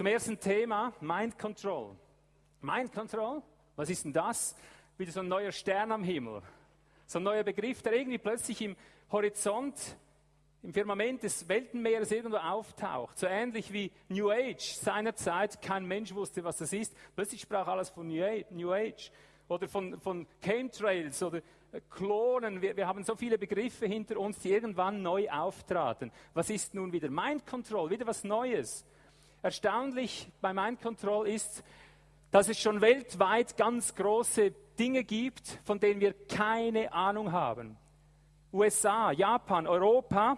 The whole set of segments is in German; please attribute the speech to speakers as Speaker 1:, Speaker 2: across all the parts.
Speaker 1: Zum ersten Thema, Mind Control. Mind Control, was ist denn das? Wieder so ein neuer Stern am Himmel. So ein neuer Begriff, der irgendwie plötzlich im Horizont, im Firmament des Weltenmeeres irgendwo auftaucht. So ähnlich wie New Age seinerzeit. Kein Mensch wusste, was das ist. Plötzlich sprach alles von New Age. Oder von, von Chemtrails oder äh, Klonen. Wir, wir haben so viele Begriffe hinter uns, die irgendwann neu auftraten. Was ist nun wieder Mind Control? Wieder was Neues. Erstaunlich bei Mind Control ist, dass es schon weltweit ganz große Dinge gibt, von denen wir keine Ahnung haben. USA, Japan, Europa,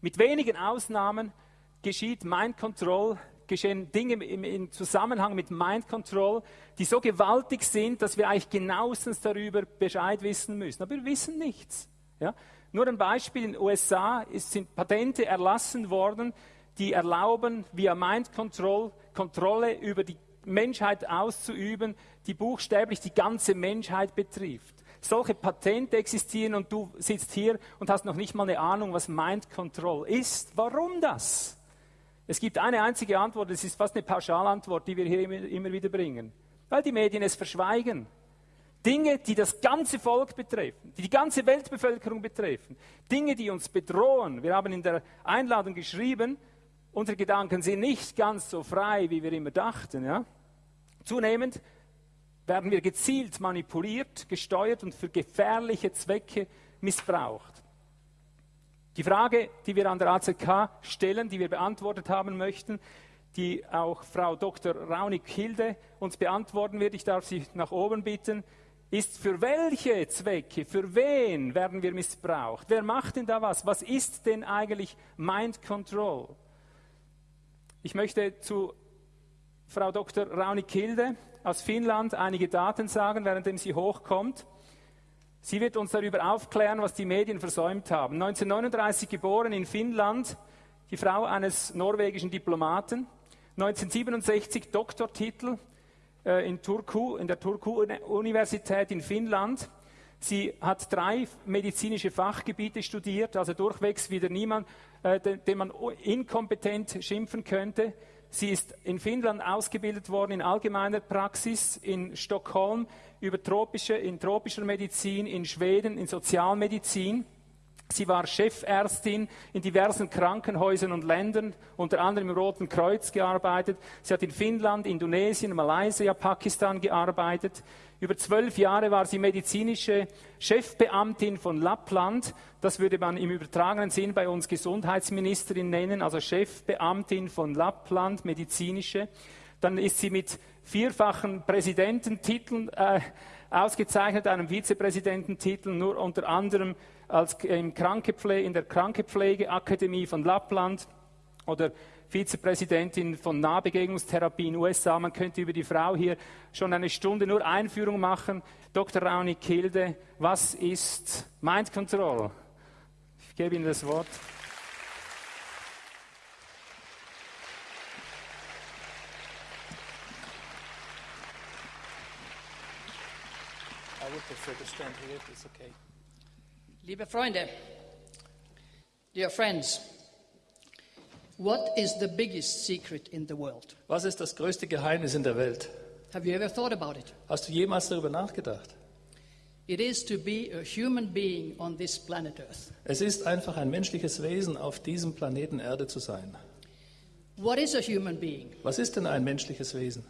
Speaker 1: mit wenigen Ausnahmen geschieht Mind Control, geschehen Dinge im, im, Zusammenhang mit Mind Control, die so gewaltig sind, dass wir eigentlich genauestens darüber Bescheid wissen müssen. Aber wir wissen nichts. Ja? Nur ein Beispiel, in den USA ist, sind Patente erlassen worden, die erlauben, via Mind Control Kontrolle über die Menschheit auszuüben, die buchstäblich die ganze Menschheit betrifft. Solche Patente existieren und du sitzt hier und hast noch nicht mal eine Ahnung, was Mind Control ist. Warum das? Es gibt eine einzige Antwort, es ist fast eine Pauschalantwort, die wir hier immer, immer wieder bringen. Weil die Medien es verschweigen. Dinge, die das ganze Volk betreffen, die die ganze Weltbevölkerung betreffen, Dinge, die uns bedrohen. Wir haben in der Einladung geschrieben, unsere Gedanken sind nicht ganz so frei, wie wir immer dachten. Ja? Zunehmend werden wir gezielt manipuliert, gesteuert und für gefährliche Zwecke missbraucht. Die Frage, die wir an der AZK stellen, die wir beantwortet haben möchten, die auch Frau Dr. Raunig-Hilde uns beantworten wird, ich darf Sie nach oben bitten, ist, für welche Zwecke, für wen werden wir missbraucht? Wer macht denn da was? Was ist denn eigentlich Mind Control? Ich möchte zu Frau Dr. Rauni-Kilde aus Finnland einige Daten sagen, währenddem sie hochkommt. Sie wird uns darüber aufklären, was die Medien versäumt haben. 1939 geboren in Finnland, die Frau eines norwegischen Diplomaten. 1967 Doktortitel äh, in, Turku, in der Turku-Universität in Finnland. Sie hat drei medizinische Fachgebiete studiert, also durchwegs wieder niemand, äh, den, man inkompetent schimpfen könnte. Sie ist in Finnland ausgebildet worden in allgemeiner Praxis, in Stockholm über tropische, in tropischer Medizin, in Schweden in Sozialmedizin. Sie war Chefärztin in diversen Krankenhäusern und Ländern, unter anderem im Roten Kreuz gearbeitet. Sie hat in Finnland, Indonesien, Malaysia, Pakistan gearbeitet. Über zwölf Jahre war sie medizinische Chefbeamtin von Lappland. Das würde man im übertragenen Sinn bei uns Gesundheitsministerin nennen, also Chefbeamtin von Lappland, medizinische. Dann ist sie mit vierfachen Präsidententiteln äh, ausgezeichnet, einem Vizepräsidententitel, nur unter anderem als in der Krankepflegeakademie von Lappland oder Vizepräsidentin von Nahbegegnungstherapie in den USA. Man könnte über die Frau hier schon eine Stunde nur Einführung machen. Dr. Rauni Kilde, was ist Mind Control? Ich gebe Ihnen das Wort.
Speaker 2: Liebe Freunde, dear friends, What is the biggest secret in the world?
Speaker 3: Was ist das größte Geheimnis in der Welt?
Speaker 2: Have you ever thought about it?
Speaker 3: Hast du jemals darüber nachgedacht?
Speaker 2: It is to be a human being on this planet Earth.
Speaker 3: Es ist einfach ein menschliches Wesen auf diesem Planeten Erde zu sein.
Speaker 2: What is a human being?
Speaker 3: Was ist denn ein menschliches Wesen?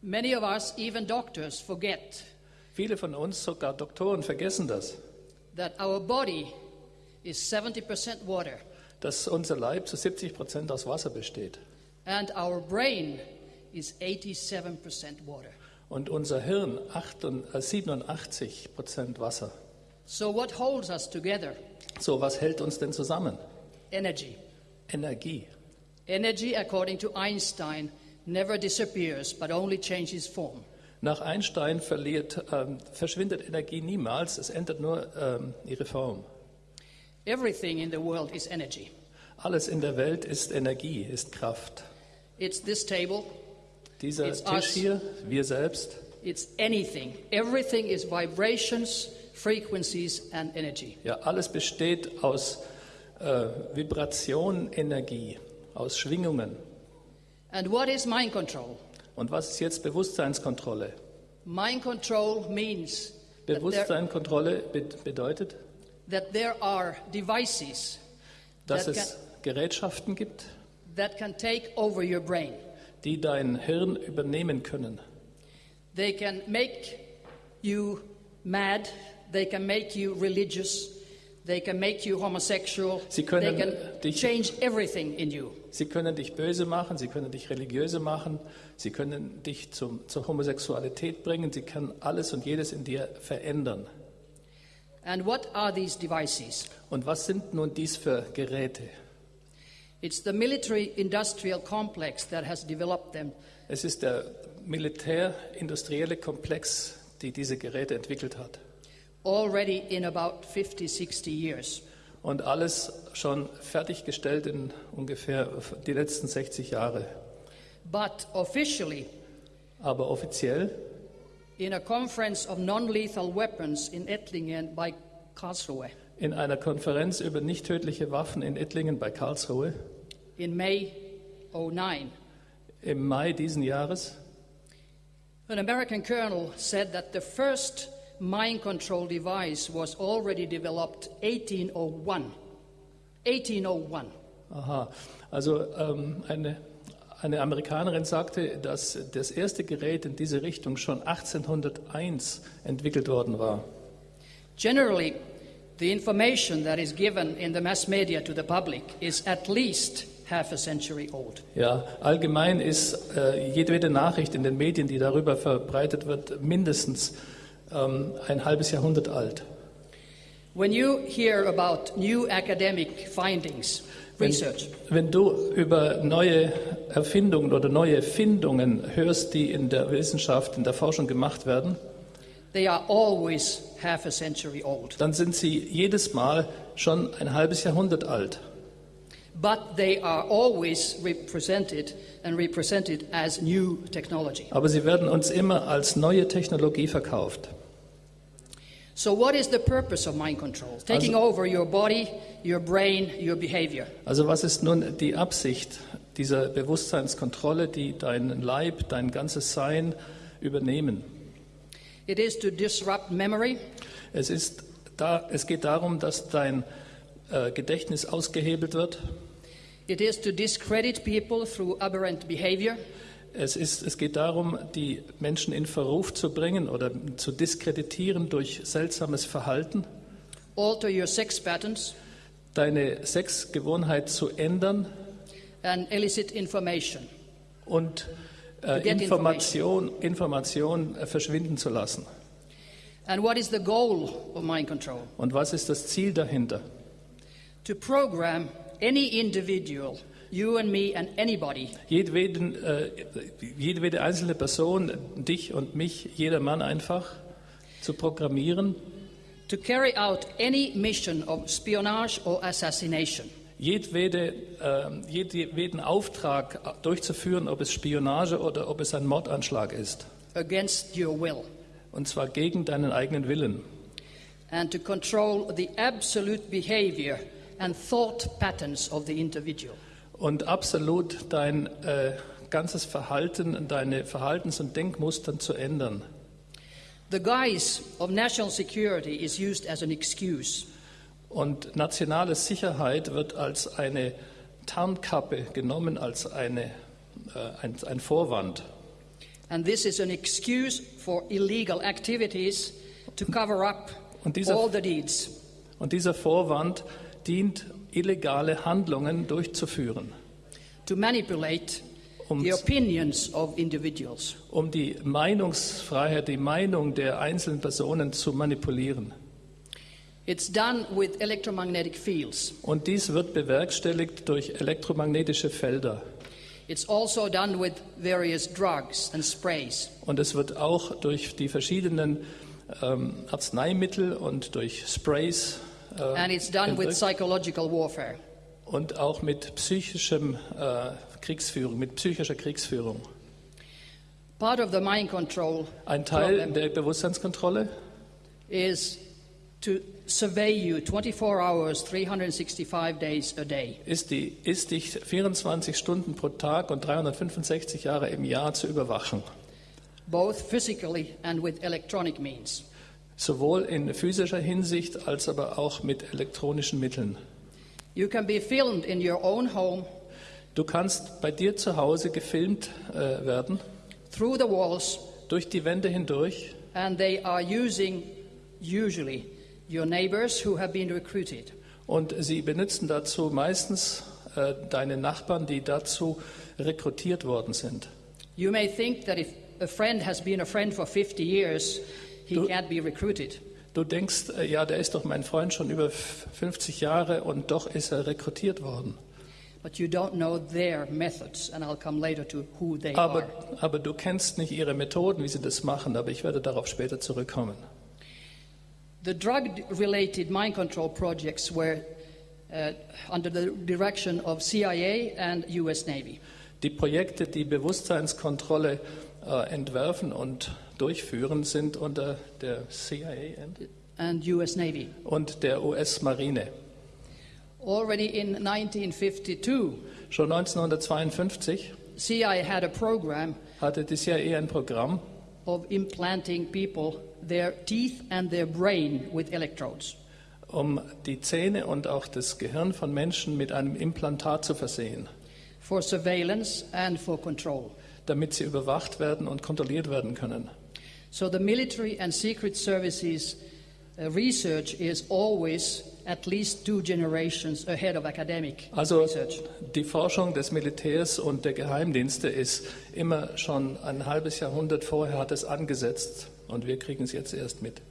Speaker 2: Many of us, even doctors, forget.
Speaker 3: Viele von uns, sogar Doktoren, vergessen das.
Speaker 2: That our body is 70% water
Speaker 3: dass unser Leib zu 70 Prozent aus Wasser besteht.
Speaker 2: And our brain is 87% water.
Speaker 3: Und unser Hirn 87 äh, Prozent Wasser.
Speaker 2: So what holds us together?
Speaker 3: So was hält uns denn zusammen?
Speaker 2: Energy.
Speaker 3: Energie.
Speaker 2: Energy, according to Einstein, never disappears, but only changes form.
Speaker 3: Nach Einstein verliert, ähm, verschwindet Energie niemals, es ändert nur ähm, ihre Form.
Speaker 2: Everything in the world is energy.
Speaker 3: Alles in der Welt ist Energie, ist Kraft.
Speaker 2: It's this table.
Speaker 3: Dieser It's Tisch us. hier, wir selbst.
Speaker 2: It's anything. Everything is vibrations, frequencies and energy.
Speaker 3: Ja, alles besteht aus äh, Vibration, Energie, aus Schwingungen.
Speaker 2: And what is mind control?
Speaker 3: Und was ist jetzt Bewusstseinskontrolle?
Speaker 2: Mind control means
Speaker 3: Bewusstseinskontrolle be bedeutet,
Speaker 2: that there are devices
Speaker 3: dass
Speaker 2: That
Speaker 3: es Gerätschaften gibt,
Speaker 2: that can take over your brain.
Speaker 3: die dein Hirn übernehmen können.
Speaker 2: They can make you mad, they can make you religious, they can make you homosexual,
Speaker 3: Sie können
Speaker 2: they can
Speaker 3: dich-
Speaker 2: change everything in you.
Speaker 3: Sie können dich böse machen, sie können dich religiöse machen, sie können dich zum, zur Homosexualität bringen, sie können alles und jedes in dir verändern.
Speaker 2: And what are these devices?
Speaker 3: Und was sind nun dies für Geräte?
Speaker 2: It's the military industrial complex that has developed them.
Speaker 3: Es ist der militärindustrielle Komplex, die diese Geräte entwickelt hat.
Speaker 2: Already in about 50, 60 years.
Speaker 3: Und alles schon fertiggestellt in ungefähr die letzten 60 Jahre.
Speaker 2: But officially,
Speaker 3: Aber offiziell
Speaker 2: in a conference of weapons in Ettlingen by Karlsruhe
Speaker 3: in einer Konferenz über nicht tödliche Waffen in Ettlingen bei Karlsruhe
Speaker 2: in May 09,
Speaker 3: im Mai diesen Jahres
Speaker 2: an American colonel said that the first mind control device was already developed 1801. 1801.
Speaker 3: Aha, also ähm, eine, eine Amerikanerin sagte, dass das erste Gerät in diese Richtung schon 1801 entwickelt worden war.
Speaker 2: Generally, the information that is given in the mass media to the public is at least half a century old.
Speaker 3: Ja, allgemein ist äh, jedwede Nachricht in den Medien, die darüber verbreitet wird, mindestens ähm, ein halbes Jahrhundert alt.
Speaker 2: When you hear about new academic findings,
Speaker 3: Wenn,
Speaker 2: research,
Speaker 3: wenn du über neue Erfindungen oder neue Findungen hörst, die in der Wissenschaft, in der Forschung gemacht werden,
Speaker 2: they are always half a century old.
Speaker 3: dann sind sie jedes Mal schon ein halbes Jahrhundert alt.
Speaker 2: But they are always represented and represented as new technology.
Speaker 3: Aber sie werden uns immer als neue Technologie verkauft.
Speaker 2: So, what is the purpose of mind control? Taking over your body, your brain, your behavior.
Speaker 3: Also was ist nun die Absicht dieser Bewusstseinskontrolle, die deinen Leib, dein ganzes Sein übernehmen?
Speaker 2: It is to disrupt memory,
Speaker 3: Es, ist da, es geht darum, dass dein äh, Gedächtnis ausgehebelt wird.
Speaker 2: it is to discredit people through aberrant behavior,
Speaker 3: Es, ist, es geht darum, die Menschen in Verruf zu bringen oder zu diskreditieren durch seltsames Verhalten,
Speaker 2: alter your sex patterns,
Speaker 3: deine Sexgewohnheit zu ändern
Speaker 2: and elicit information.
Speaker 3: und äh, Information, Information äh, verschwinden zu lassen.
Speaker 2: And what is the goal of mind control?
Speaker 3: Und was ist das Ziel dahinter?
Speaker 2: To program any individual, you and me and anybody,
Speaker 3: Jedweden, äh, jedwede einzelne Person, dich und mich, jeder Mann einfach zu programmieren,
Speaker 2: to carry out any mission of espionage or assassination
Speaker 3: jedwede, äh, jedweden Auftrag durchzuführen, ob es Spionage oder ob es ein Mordanschlag ist.
Speaker 2: against your will,
Speaker 3: Und zwar gegen deinen eigenen Willen.
Speaker 2: and to control the absolute behavior and thought patterns of the individual.
Speaker 3: Und absolut dein äh, ganzes Verhalten, deine Verhaltens- und Denkmustern zu ändern.
Speaker 2: The guise of national security is used as an excuse
Speaker 3: Und nationale Sicherheit wird als eine Tarnkappe genommen, als eine, äh, ein, ein Vorwand.
Speaker 2: And this is an excuse for illegal activities to cover up
Speaker 3: dieser-
Speaker 2: all the deeds.
Speaker 3: Und dieser Vorwand dient, illegale Handlungen durchzuführen,
Speaker 2: to manipulate
Speaker 3: Um-
Speaker 2: the opinions of individuals.
Speaker 3: um die Meinungsfreiheit, die Meinung der einzelnen Personen zu manipulieren.
Speaker 2: It's done with electromagnetic fields.
Speaker 3: Und dies wird bewerkstelligt durch elektromagnetische Felder.
Speaker 2: It's also done with various drugs and sprays.
Speaker 3: Und es wird auch durch die verschiedenen ähm, Arzneimittel und durch Sprays äh,
Speaker 2: And it's done with
Speaker 3: entwirkt.
Speaker 2: psychological warfare.
Speaker 3: und auch mit psychischem äh, Kriegsführung, mit psychischer Kriegsführung.
Speaker 2: Part of the mind control
Speaker 3: Ein Teil der Bewusstseinskontrolle
Speaker 2: is to survey you 24 hours, 365 days a day.
Speaker 3: ist, die, ist dich 24 Stunden pro Tag und 365 Jahre im Jahr zu überwachen.
Speaker 2: both physically and with electronic means.
Speaker 3: Sowohl in physischer Hinsicht als aber auch mit elektronischen Mitteln.
Speaker 2: You can be filmed in your own home,
Speaker 3: Du kannst bei dir zu Hause gefilmt äh, werden,
Speaker 2: through the walls,
Speaker 3: durch die Wände hindurch.
Speaker 2: and they are using, usually, your neighbors who have been recruited.
Speaker 3: Und sie benutzen dazu meistens äh, deine Nachbarn, die dazu rekrutiert worden sind.
Speaker 2: You may think that if a friend has been a friend for 50 years, he
Speaker 3: Du-
Speaker 2: can't be recruited.
Speaker 3: Du denkst, äh, ja, der ist doch mein Freund schon über f- 50 Jahre und doch ist er rekrutiert worden.
Speaker 2: But you don't know their methods, and I'll come later to who they
Speaker 3: Aber, du kennst nicht ihre Methoden, wie sie das machen, aber ich werde darauf später zurückkommen.
Speaker 2: The drug related mind control projects were uh, under the direction of CIA and US Navy.
Speaker 3: Die Projekte, die Bewusstseinskontrolle äh, entwerfen und durchführen, sind unter der CIA and-
Speaker 2: US Navy.
Speaker 3: und der US-Marine.
Speaker 2: Already in 1952,
Speaker 3: Schon 1952
Speaker 2: CIA had a program
Speaker 3: hatte die CIA ein Programm,
Speaker 2: of implanting people their teeth and their brain with electrodes.
Speaker 3: um die Zähne und auch das Gehirn von Menschen mit einem Implantat zu versehen,
Speaker 2: for surveillance and for control.
Speaker 3: damit sie überwacht werden und kontrolliert werden können.
Speaker 2: So the military and secret services uh, research is always at least two generations ahead of academic
Speaker 3: Also
Speaker 2: research.
Speaker 3: die Forschung des Militärs und der Geheimdienste ist immer schon ein halbes Jahrhundert vorher hat es angesetzt und wir kriegen es jetzt erst mit.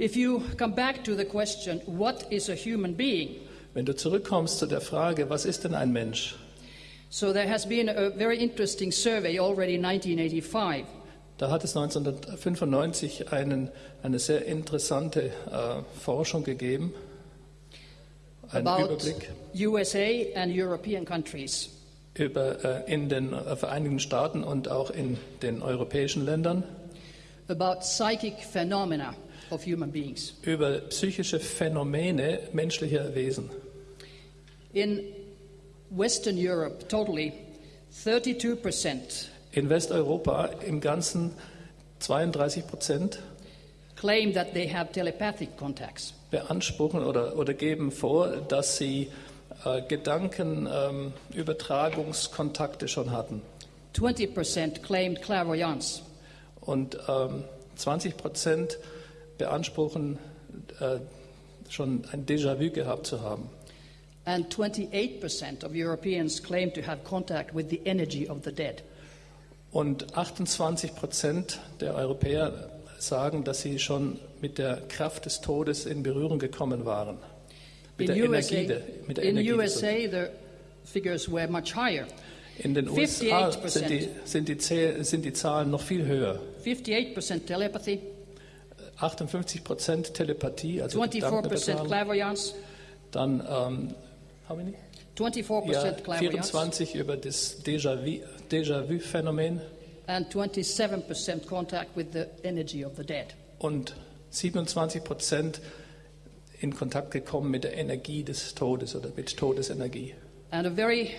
Speaker 2: If you come back to the question, what is a human being?
Speaker 3: Wenn du zurückkommst zu der Frage, was ist denn ein Mensch?
Speaker 2: So there has been a very interesting survey already in 1985
Speaker 3: Da hat es 1995 einen, eine sehr interessante äh, Forschung gegeben, einen
Speaker 2: about
Speaker 3: Überblick
Speaker 2: USA and European countries.
Speaker 3: über, äh, in den äh, Vereinigten Staaten und auch in den europäischen Ländern
Speaker 2: about psychic phenomena of human beings.
Speaker 3: über psychische Phänomene menschlicher Wesen.
Speaker 2: In Western Europe, totally, 32%
Speaker 3: In Westeuropa im Ganzen 32 Prozent
Speaker 2: claim that they have telepathic contacts.
Speaker 3: beanspruchen oder, oder geben vor, dass sie äh, Gedankenübertragungskontakte schon hatten.
Speaker 2: 20% claimed clairvoyance.
Speaker 3: Und ähm, 20 Prozent beanspruchen, äh, schon ein Déjà-vu gehabt zu haben.
Speaker 2: And 28% of Europeans claim to have contact with the energy of the dead.
Speaker 3: Und 28 Prozent der Europäer sagen, dass sie schon mit der Kraft des Todes in Berührung gekommen waren. Mit der
Speaker 2: in
Speaker 3: Energie,
Speaker 2: USA,
Speaker 3: der, mit der
Speaker 2: in
Speaker 3: Energie
Speaker 2: USA the figures were much higher.
Speaker 3: In den USA
Speaker 2: 58%.
Speaker 3: sind die, sind, die sind die Zahlen noch viel höher.
Speaker 2: 58% telepathy,
Speaker 3: 58 Prozent Telepathie, also
Speaker 2: 24%
Speaker 3: Gedankenübertragung.
Speaker 2: clairvoyance,
Speaker 3: Dann, ähm, how many?
Speaker 2: 24%
Speaker 3: Ja,
Speaker 2: clairvoyance,
Speaker 3: 24 über das Déjà-vu- Déjà-vu-Phänomen
Speaker 2: and 27% contact with the energy of the dead.
Speaker 3: und 27 Prozent in Kontakt gekommen mit der Energie des Todes oder mit Todesenergie.
Speaker 2: And a very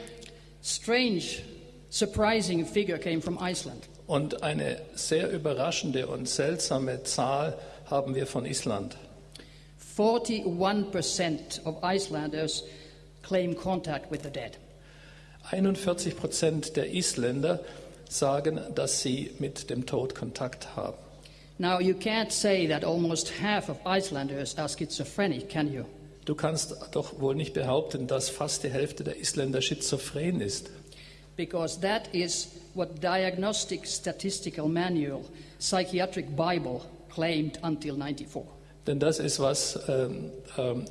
Speaker 2: strange, surprising figure came from Iceland.
Speaker 3: Und eine sehr überraschende und seltsame Zahl haben wir von Island.
Speaker 2: 41% of Icelanders claim contact with the dead.
Speaker 3: 41 Prozent der Isländer sagen, dass sie mit dem Tod Kontakt haben.
Speaker 2: Now, you can't say that almost half of Icelanders are schizophrenic, can you?
Speaker 3: Du kannst doch wohl nicht behaupten, dass fast die Hälfte der Isländer schizophren ist.
Speaker 2: Because that is what Diagnostic Statistical Manual, Psychiatric Bible claimed until 94.
Speaker 3: Denn das ist, was ähm, ähm,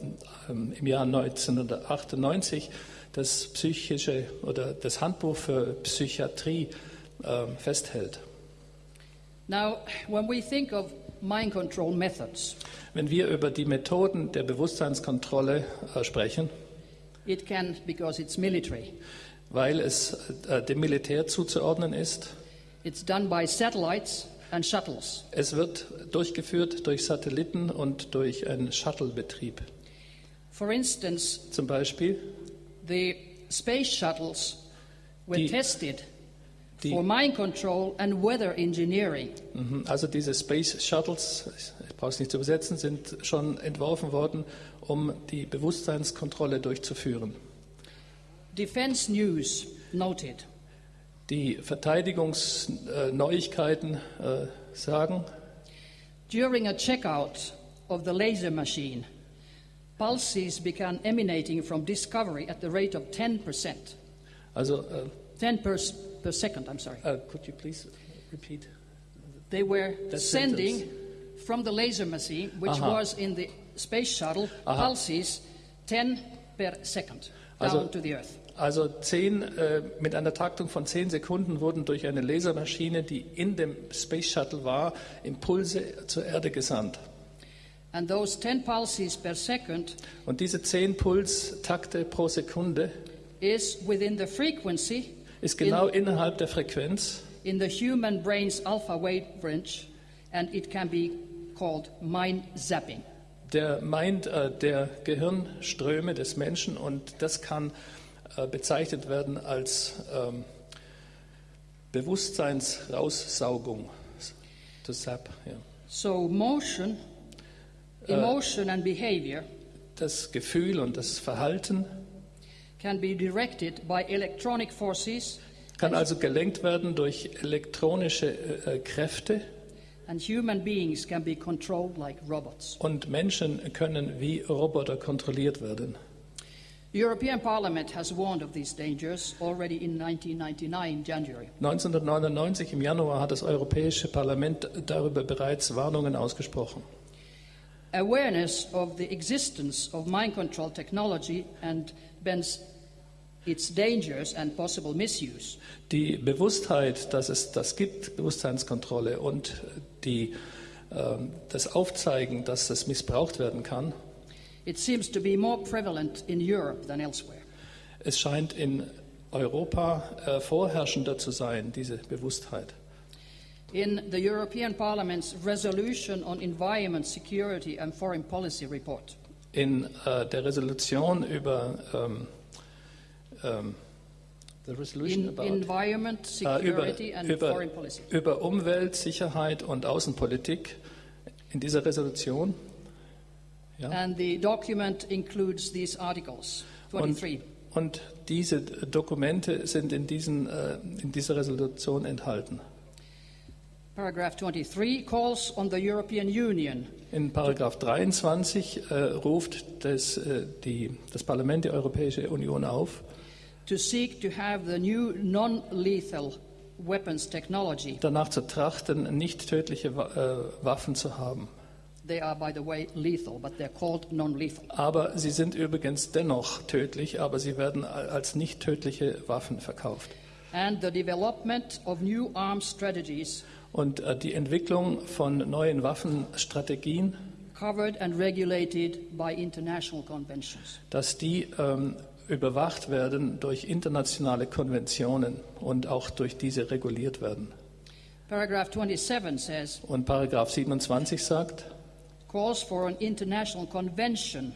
Speaker 3: ähm, im Jahr 1998 das psychische oder das Handbuch für Psychiatrie ähm, festhält.
Speaker 2: Now, when we think of mind control methods,
Speaker 3: Wenn wir über die Methoden der Bewusstseinskontrolle äh, sprechen,
Speaker 2: it can, because it's military,
Speaker 3: weil es äh, dem Militär zuzuordnen ist,
Speaker 2: it's done by satellites.
Speaker 3: Es wird durchgeführt durch Satelliten und durch einen Shuttle-Betrieb.
Speaker 2: For instance,
Speaker 3: Zum Beispiel
Speaker 2: the space shuttles were
Speaker 3: Die-
Speaker 2: tested
Speaker 3: die-
Speaker 2: for mind control and weather engineering.
Speaker 3: Mhm. Also diese Space Shuttles, ich brauche es nicht zu übersetzen, sind schon entworfen worden, um die Bewusstseinskontrolle durchzuführen.
Speaker 2: Defense News noted
Speaker 3: Die Verteidigungsneuigkeiten äh, sagen,
Speaker 2: during a checkout of the laser machine, pulses began emanating from discovery at the rate of 10%.
Speaker 3: also, äh,
Speaker 2: 10 per, per second, I'm sorry.
Speaker 3: äh, could you please repeat?
Speaker 2: They were sending
Speaker 3: sentence.
Speaker 2: from the laser machine, which
Speaker 3: Aha.
Speaker 2: was in the space shuttle,
Speaker 3: Aha.
Speaker 2: pulses 10 per second
Speaker 3: Also-
Speaker 2: down to the earth.
Speaker 3: Also zehn, äh, mit einer Taktung von 10 Sekunden wurden durch eine Lasermaschine, die in dem Space Shuttle war, Impulse zur Erde gesandt.
Speaker 2: And those 10 pulses per second
Speaker 3: Und diese 10 Pulstakte pro Sekunde
Speaker 2: is within the frequency
Speaker 3: ist genau innerhalb der Frequenz
Speaker 2: in the human brain's alpha wave range, and it can be called mind zapping.
Speaker 3: der meint äh, der Gehirnströme des Menschen und das kann bezeichnet werden als ähm, Bewusstseinsraussaugung. To zap, ja.
Speaker 2: So, motion, emotion, and behavior
Speaker 3: Das Gefühl und das Verhalten
Speaker 2: can be directed by electronic forces,
Speaker 3: kann also gelenkt werden durch elektronische äh, äh, Kräfte
Speaker 2: and human beings can be controlled like robots.
Speaker 3: und Menschen können wie Roboter kontrolliert werden.
Speaker 2: The European Parliament has warned of these dangers already in 1999 January.
Speaker 3: 1999 im Januar hat das Europäische Parlament darüber bereits Warnungen ausgesprochen.
Speaker 2: Awareness of the existence of mind control technology and its dangers and possible misuse
Speaker 3: Die Bewusstheit, dass es das gibt, Bewusstseinskontrolle und die, ähm, das Aufzeigen, dass das missbraucht werden kann,
Speaker 2: It seems to be more prevalent in Europe than elsewhere.
Speaker 3: es scheint in Europa äh, vorherrschender zu sein, diese Bewusstheit.
Speaker 2: In the European Parliament's resolution on environment, security and foreign policy report,
Speaker 3: In äh, der Resolution über ähm, ähm, the resolution
Speaker 2: in
Speaker 3: about,
Speaker 2: environment,
Speaker 3: äh, über,
Speaker 2: security and
Speaker 3: über,
Speaker 2: foreign policy,
Speaker 3: über Umwelt, Sicherheit und Außenpolitik in dieser Resolution. Ja.
Speaker 2: and the document includes these articles 23.
Speaker 3: Und diese Dokumente sind in, diesen, äh, in dieser Resolution enthalten.
Speaker 2: Paragraph 23 calls on the European Union
Speaker 3: In Paragraph 23 äh, ruft das, äh, die, das Parlament die Europäische Union auf,
Speaker 2: to seek to have the new non-lethal weapons technology.
Speaker 3: danach zu trachten, nicht tödliche äh, Waffen zu haben.
Speaker 2: They are, by the way, lethal, but they're called non-lethal.
Speaker 3: Aber sie sind übrigens dennoch tödlich, aber sie werden als nicht tödliche Waffen verkauft.
Speaker 2: And the development of new arms strategies
Speaker 3: Und äh, die Entwicklung von neuen Waffenstrategien,
Speaker 2: covered and regulated by international conventions.
Speaker 3: dass die ähm, überwacht werden durch internationale Konventionen und auch durch diese reguliert werden.
Speaker 2: Paragraph 27 says,
Speaker 3: Und Paragraph 27 sagt,
Speaker 2: calls for an international convention.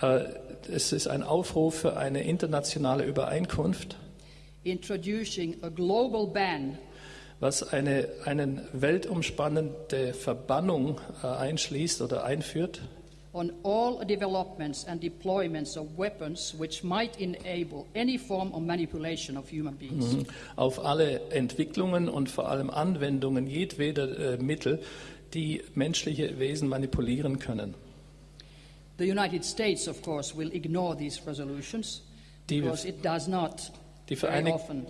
Speaker 3: Äh, es ist ein Aufruf für eine internationale Übereinkunft,
Speaker 2: introducing a global ban.
Speaker 3: Was eine einen weltumspannende Verbannung äh, einschließt oder einführt.
Speaker 2: On all developments and deployments of weapons which might enable any form of manipulation of human beings.
Speaker 3: auf alle Entwicklungen und vor allem Anwendungen jedweder äh, Mittel, die menschliche Wesen manipulieren können.
Speaker 2: The United States, of course, will ignore these resolutions
Speaker 3: Die-
Speaker 2: because it does not
Speaker 3: Die,
Speaker 2: very often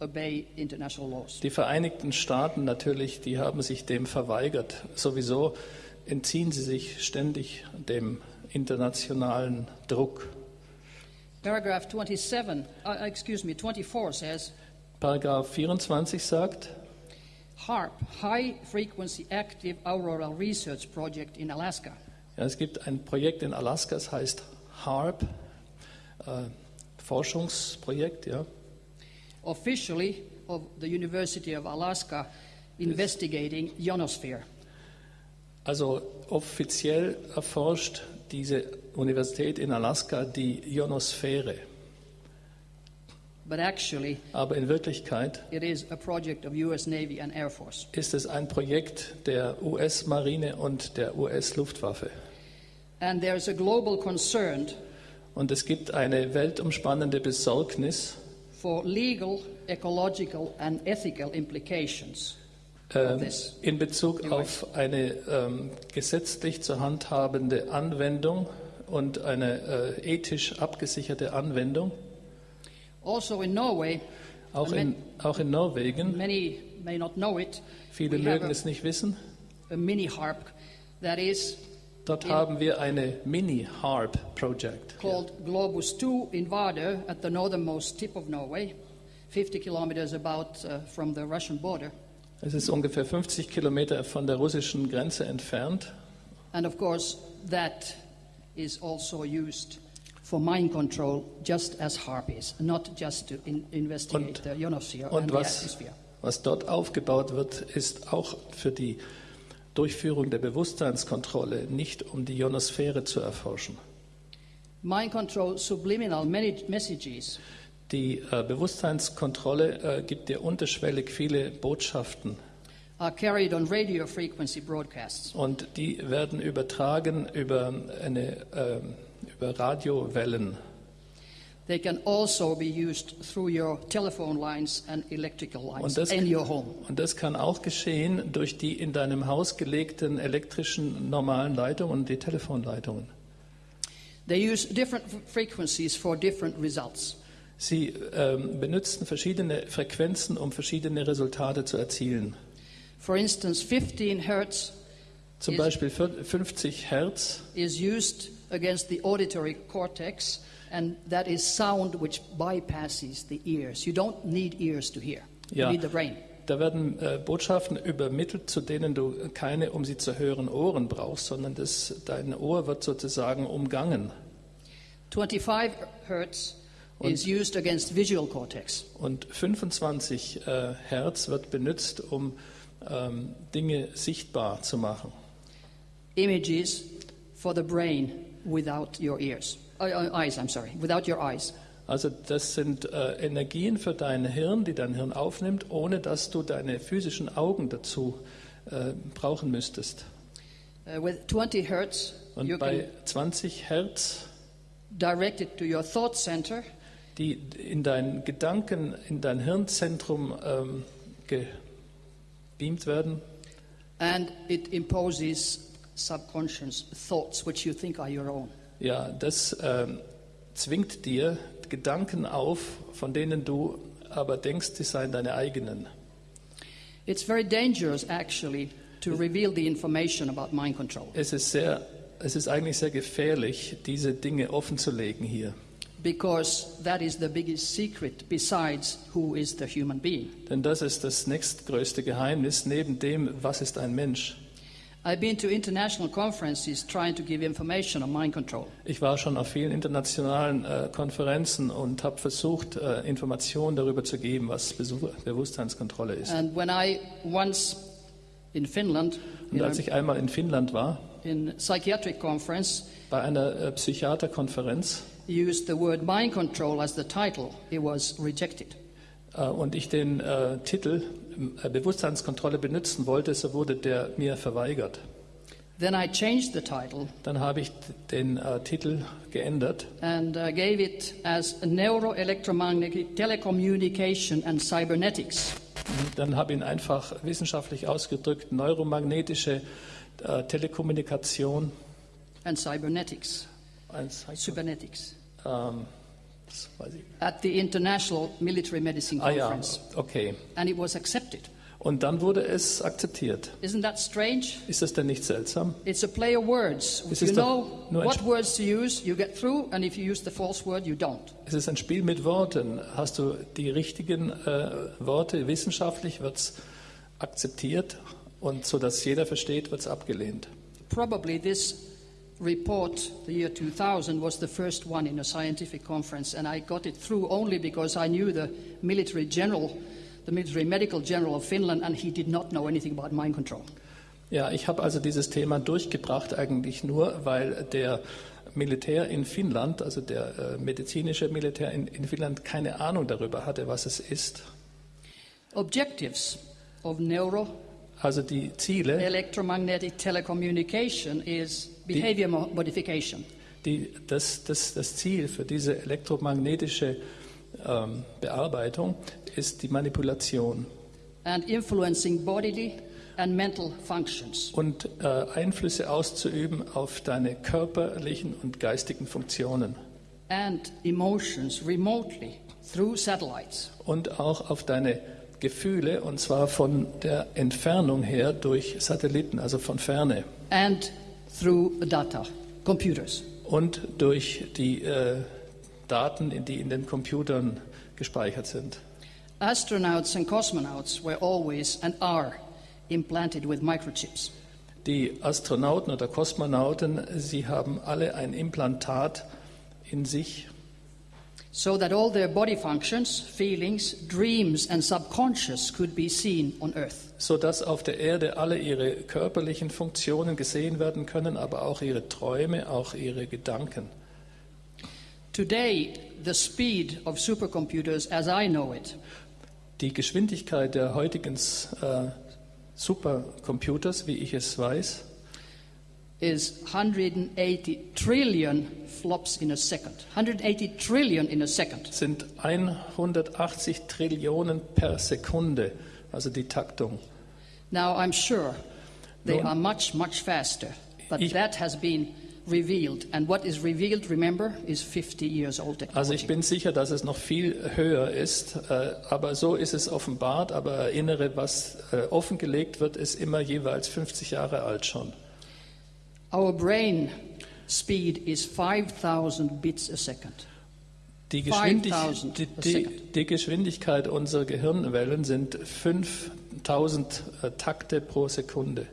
Speaker 2: obey international laws.
Speaker 3: die Vereinigten Staaten natürlich, die haben sich dem verweigert. Sowieso entziehen sie sich ständig dem internationalen Druck.
Speaker 2: Paragraph 27, uh, excuse me, 24 says,
Speaker 3: Paragraph 24 sagt,
Speaker 2: HARP, High Frequency Active Auroral Research Project in Alaska,
Speaker 3: ja, es gibt ein Projekt in Alaska, das heißt HARP, äh, Forschungsprojekt, ja.
Speaker 2: officially of the University of Alaska, investigating ionosphere.
Speaker 3: Also offiziell erforscht diese Universität in Alaska die Ionosphäre.
Speaker 2: But actually,
Speaker 3: Aber in Wirklichkeit
Speaker 2: it is a project of US Navy and Air Force.
Speaker 3: ist es ein Projekt der US-Marine und der US-Luftwaffe.
Speaker 2: And there's a global concern
Speaker 3: Und es gibt eine weltumspannende Besorgnis
Speaker 2: for legal, ecological, and ethical implications
Speaker 3: äh,
Speaker 2: this.
Speaker 3: in Bezug auf eine ähm, gesetzlich zu handhabende Anwendung und eine äh, ethisch abgesicherte Anwendung.
Speaker 2: Also in Norway,
Speaker 3: Auch in, auch in Norwegen,
Speaker 2: many may not know it,
Speaker 3: viele mögen
Speaker 2: a,
Speaker 3: es nicht wissen,
Speaker 2: a mini harp that is
Speaker 3: dort haben wir eine Mini-HARP-Project.
Speaker 2: called Globus 2 in Vardø at the northernmost tip of Norway, 50 kilometers about uh, from the Russian border.
Speaker 3: Es ist ungefähr 50 Kilometer von der russischen Grenze entfernt.
Speaker 2: And of course, that is also used for mind control, just as HARP is, not just to in- investigate
Speaker 3: Und-
Speaker 2: the ionosphere and
Speaker 3: Und
Speaker 2: the
Speaker 3: was,
Speaker 2: atmosphere.
Speaker 3: was dort aufgebaut wird, ist auch für die Durchführung der Bewusstseinskontrolle, nicht um die Ionosphäre zu erforschen.
Speaker 2: Mind control subliminal messages
Speaker 3: Die äh, Bewusstseinskontrolle äh, gibt dir unterschwellig viele Botschaften
Speaker 2: are carried on radio frequency broadcasts.
Speaker 3: und die werden übertragen über, eine, ähm, über Radiowellen.
Speaker 2: They can also be used through your telephone lines and electrical lines
Speaker 3: Und das-
Speaker 2: in your home.
Speaker 3: Und das kann auch geschehen durch die in deinem Haus gelegten elektrischen normalen Leitungen und die Telefonleitungen.
Speaker 2: They use different frequencies for different results.
Speaker 3: Sie ähm, benutzen verschiedene Frequenzen, um verschiedene Resultate zu erzielen.
Speaker 2: For instance, 15 hertz
Speaker 3: Zum
Speaker 2: Is-
Speaker 3: Beispiel vier- 50 Hertz
Speaker 2: is used against the auditory cortex, and that is sound which bypasses the ears. You don't need ears to hear, you
Speaker 3: Ja.
Speaker 2: need the brain.
Speaker 3: Da werden äh, Botschaften übermittelt, zu denen du keine, um sie zu hören, Ohren brauchst, sondern das, dein Ohr wird sozusagen umgangen.
Speaker 2: 25 hertz is used against visual cortex.
Speaker 3: Und 25 äh, Hertz wird benutzt, um ähm, Dinge sichtbar zu machen.
Speaker 2: Images for the brain without your ears. Eyes, I'm sorry, without your eyes.
Speaker 3: Also das sind äh, Energien für dein Hirn, die dein Hirn aufnimmt, ohne dass du deine physischen Augen dazu äh, brauchen müsstest.
Speaker 2: Uh, with 20 hertz,
Speaker 3: Und bei
Speaker 2: can
Speaker 3: 20 Hertz,
Speaker 2: direct it to your thought center,
Speaker 3: die in dein Gedanken, in dein Hirnzentrum ähm, gebeamt werden,
Speaker 2: and it imposes subconscious thoughts which you think are your own.
Speaker 3: ja, das ähm, zwingt dir Gedanken auf, von denen du aber denkst, sie seien deine eigenen.
Speaker 2: It's very dangerous, actually, to reveal the information about mind control
Speaker 3: Es ist, sehr, es ist eigentlich sehr gefährlich, diese Dinge offenzulegen hier.
Speaker 2: because that is the biggest secret besides who is the human being.
Speaker 3: Denn das ist das nächstgrößte Geheimnis neben dem, was ist ein Mensch. Ich war schon auf vielen internationalen äh, Konferenzen und habe versucht, äh, Informationen darüber zu geben, was Besuch, Bewusstseinskontrolle ist.
Speaker 2: And when I once in Finland,
Speaker 3: Und
Speaker 2: in
Speaker 3: als ich einmal in Finnland war,
Speaker 2: in psychiatric conference,
Speaker 3: bei einer äh, Psychiaterkonferenz,
Speaker 2: used the word mind control as the title, it was rejected.
Speaker 3: äh, und ich den äh, Titel Bewusstseinskontrolle benutzen wollte, so wurde der mir verweigert.
Speaker 2: Then I changed the title
Speaker 3: Dann habe ich den äh, Titel geändert
Speaker 2: and uh, gave it as neuroelectromagnetic telecommunication and cybernetics.
Speaker 3: Dann habe ich ihn einfach wissenschaftlich ausgedrückt, neuromagnetische äh, Telekommunikation.
Speaker 2: and cybernetics,
Speaker 3: Eins,
Speaker 2: cybernetics,
Speaker 3: ähm, das weiß ich.
Speaker 2: at the International Military Medicine
Speaker 3: Ah ja,
Speaker 2: Conference.
Speaker 3: okay.
Speaker 2: And it was accepted.
Speaker 3: Und dann wurde es akzeptiert.
Speaker 2: Isn't that strange?
Speaker 3: Ist das denn nicht seltsam?
Speaker 2: It's a play of words.
Speaker 3: Es
Speaker 2: you know what words to use, you get through, and if you use the false word, you don't.
Speaker 3: Es ist ein Spiel mit Worten. Hast du die richtigen äh, Worte wissenschaftlich, wird es akzeptiert und so dass jeder versteht, wird es abgelehnt.
Speaker 2: Probably this report, the year 2000, was the first one in a scientific conference, and I got it through only because I knew the military general the military medical general of Finland, and he did not know anything about mind control.
Speaker 3: Ja, ich habe also dieses Thema durchgebracht eigentlich nur, weil der Militär in Finnland, also der äh, medizinische Militär in, in Finnland, keine Ahnung darüber hatte, was es ist.
Speaker 2: Objectives of neuro
Speaker 3: Also die Ziele,
Speaker 2: electromagnetic telecommunication is behavior mo- modification.
Speaker 3: die, das, das, das Ziel für diese elektromagnetische ähm, Bearbeitung ist die Manipulation
Speaker 2: and influencing bodily and mental functions.
Speaker 3: und äh, Einflüsse auszuüben auf deine körperlichen und geistigen Funktionen
Speaker 2: and emotions remotely through satellites.
Speaker 3: und auch auf deine Gefühle und zwar von der Entfernung her durch Satelliten, also von ferne
Speaker 2: and through data, computers.
Speaker 3: und durch die äh, Daten, die in den Computern gespeichert sind.
Speaker 2: Astronauts and cosmonauts were always and are implanted with microchips.
Speaker 3: Die Astronauten oder Kosmonauten, sie haben alle ein Implantat in sich,
Speaker 2: so that all their body functions, feelings, dreams, and subconscious could be seen on Earth.
Speaker 3: sodass auf der Erde alle ihre körperlichen Funktionen gesehen werden können, aber auch ihre Träume, auch ihre Gedanken.
Speaker 2: Today, the speed of supercomputers, as I know it,
Speaker 3: Die Geschwindigkeit der heutigen äh, Supercomputers, wie ich es weiß,
Speaker 2: is 180 trillion flops in a second. 180 trillion in a second.
Speaker 3: sind 180 Trillionen per Sekunde, also die Taktung.
Speaker 2: Now, I'm sure they
Speaker 3: Nun-
Speaker 2: are much, much faster, but
Speaker 3: Ich-
Speaker 2: that has been revealed. And what is revealed, remember, is 50 years old
Speaker 3: Also
Speaker 2: technology.
Speaker 3: ich bin sicher, dass es noch viel höher ist, äh, aber so ist es offenbart. Aber erinnere, was äh, offengelegt wird, ist immer jeweils 50 Jahre alt schon.
Speaker 2: Our brain speed is 5,000 bits a second.
Speaker 3: Die, Geschwindig
Speaker 2: 5000
Speaker 3: die, die, die Geschwindigkeit unserer Gehirnwellen sind 5000 äh, Takte pro Sekunde.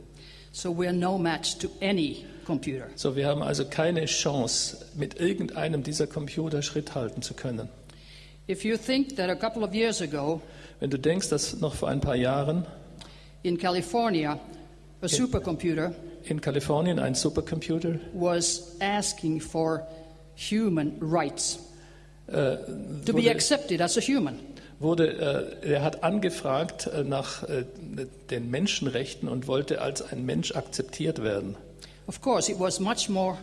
Speaker 2: So no match to any computer.
Speaker 3: So, wir haben also keine Chance, mit irgendeinem dieser Computer Schritt halten zu können.
Speaker 2: If you think that a couple of years ago
Speaker 3: Wenn du denkst, dass noch vor ein paar Jahren
Speaker 2: in California, a supercomputer
Speaker 3: in Kalifornien ein Supercomputer
Speaker 2: was asking for human rights
Speaker 3: äh,
Speaker 2: to be accepted as a human.
Speaker 3: wurde äh, er hat angefragt äh, nach äh, den Menschenrechten und wollte als ein Mensch akzeptiert werden.
Speaker 2: Of course, it was much more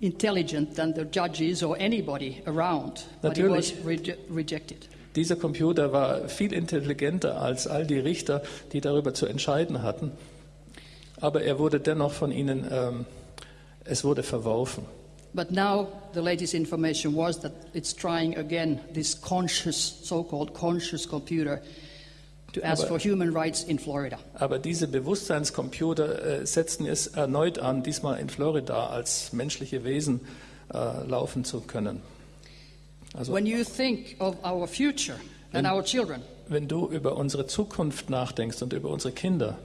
Speaker 2: intelligent than the judges or anybody around, but it was reje- rejected.
Speaker 3: Dieser Computer war viel intelligenter als all die Richter, die darüber zu entscheiden hatten. Aber er wurde dennoch von ihnen, ähm, es wurde verworfen.
Speaker 2: But now the latest information was that it's trying again this conscious, so-called conscious computer to ask
Speaker 3: Aber-
Speaker 2: for human rights in Florida.
Speaker 3: Aber diese Bewusstseinscomputer äh, setzten es erneut an, diesmal in Florida als menschliche Wesen äh, laufen zu können. Also
Speaker 2: When you think of our future and our children,
Speaker 3: wenn du über unsere Zukunft nachdenkst und über unsere Kinder,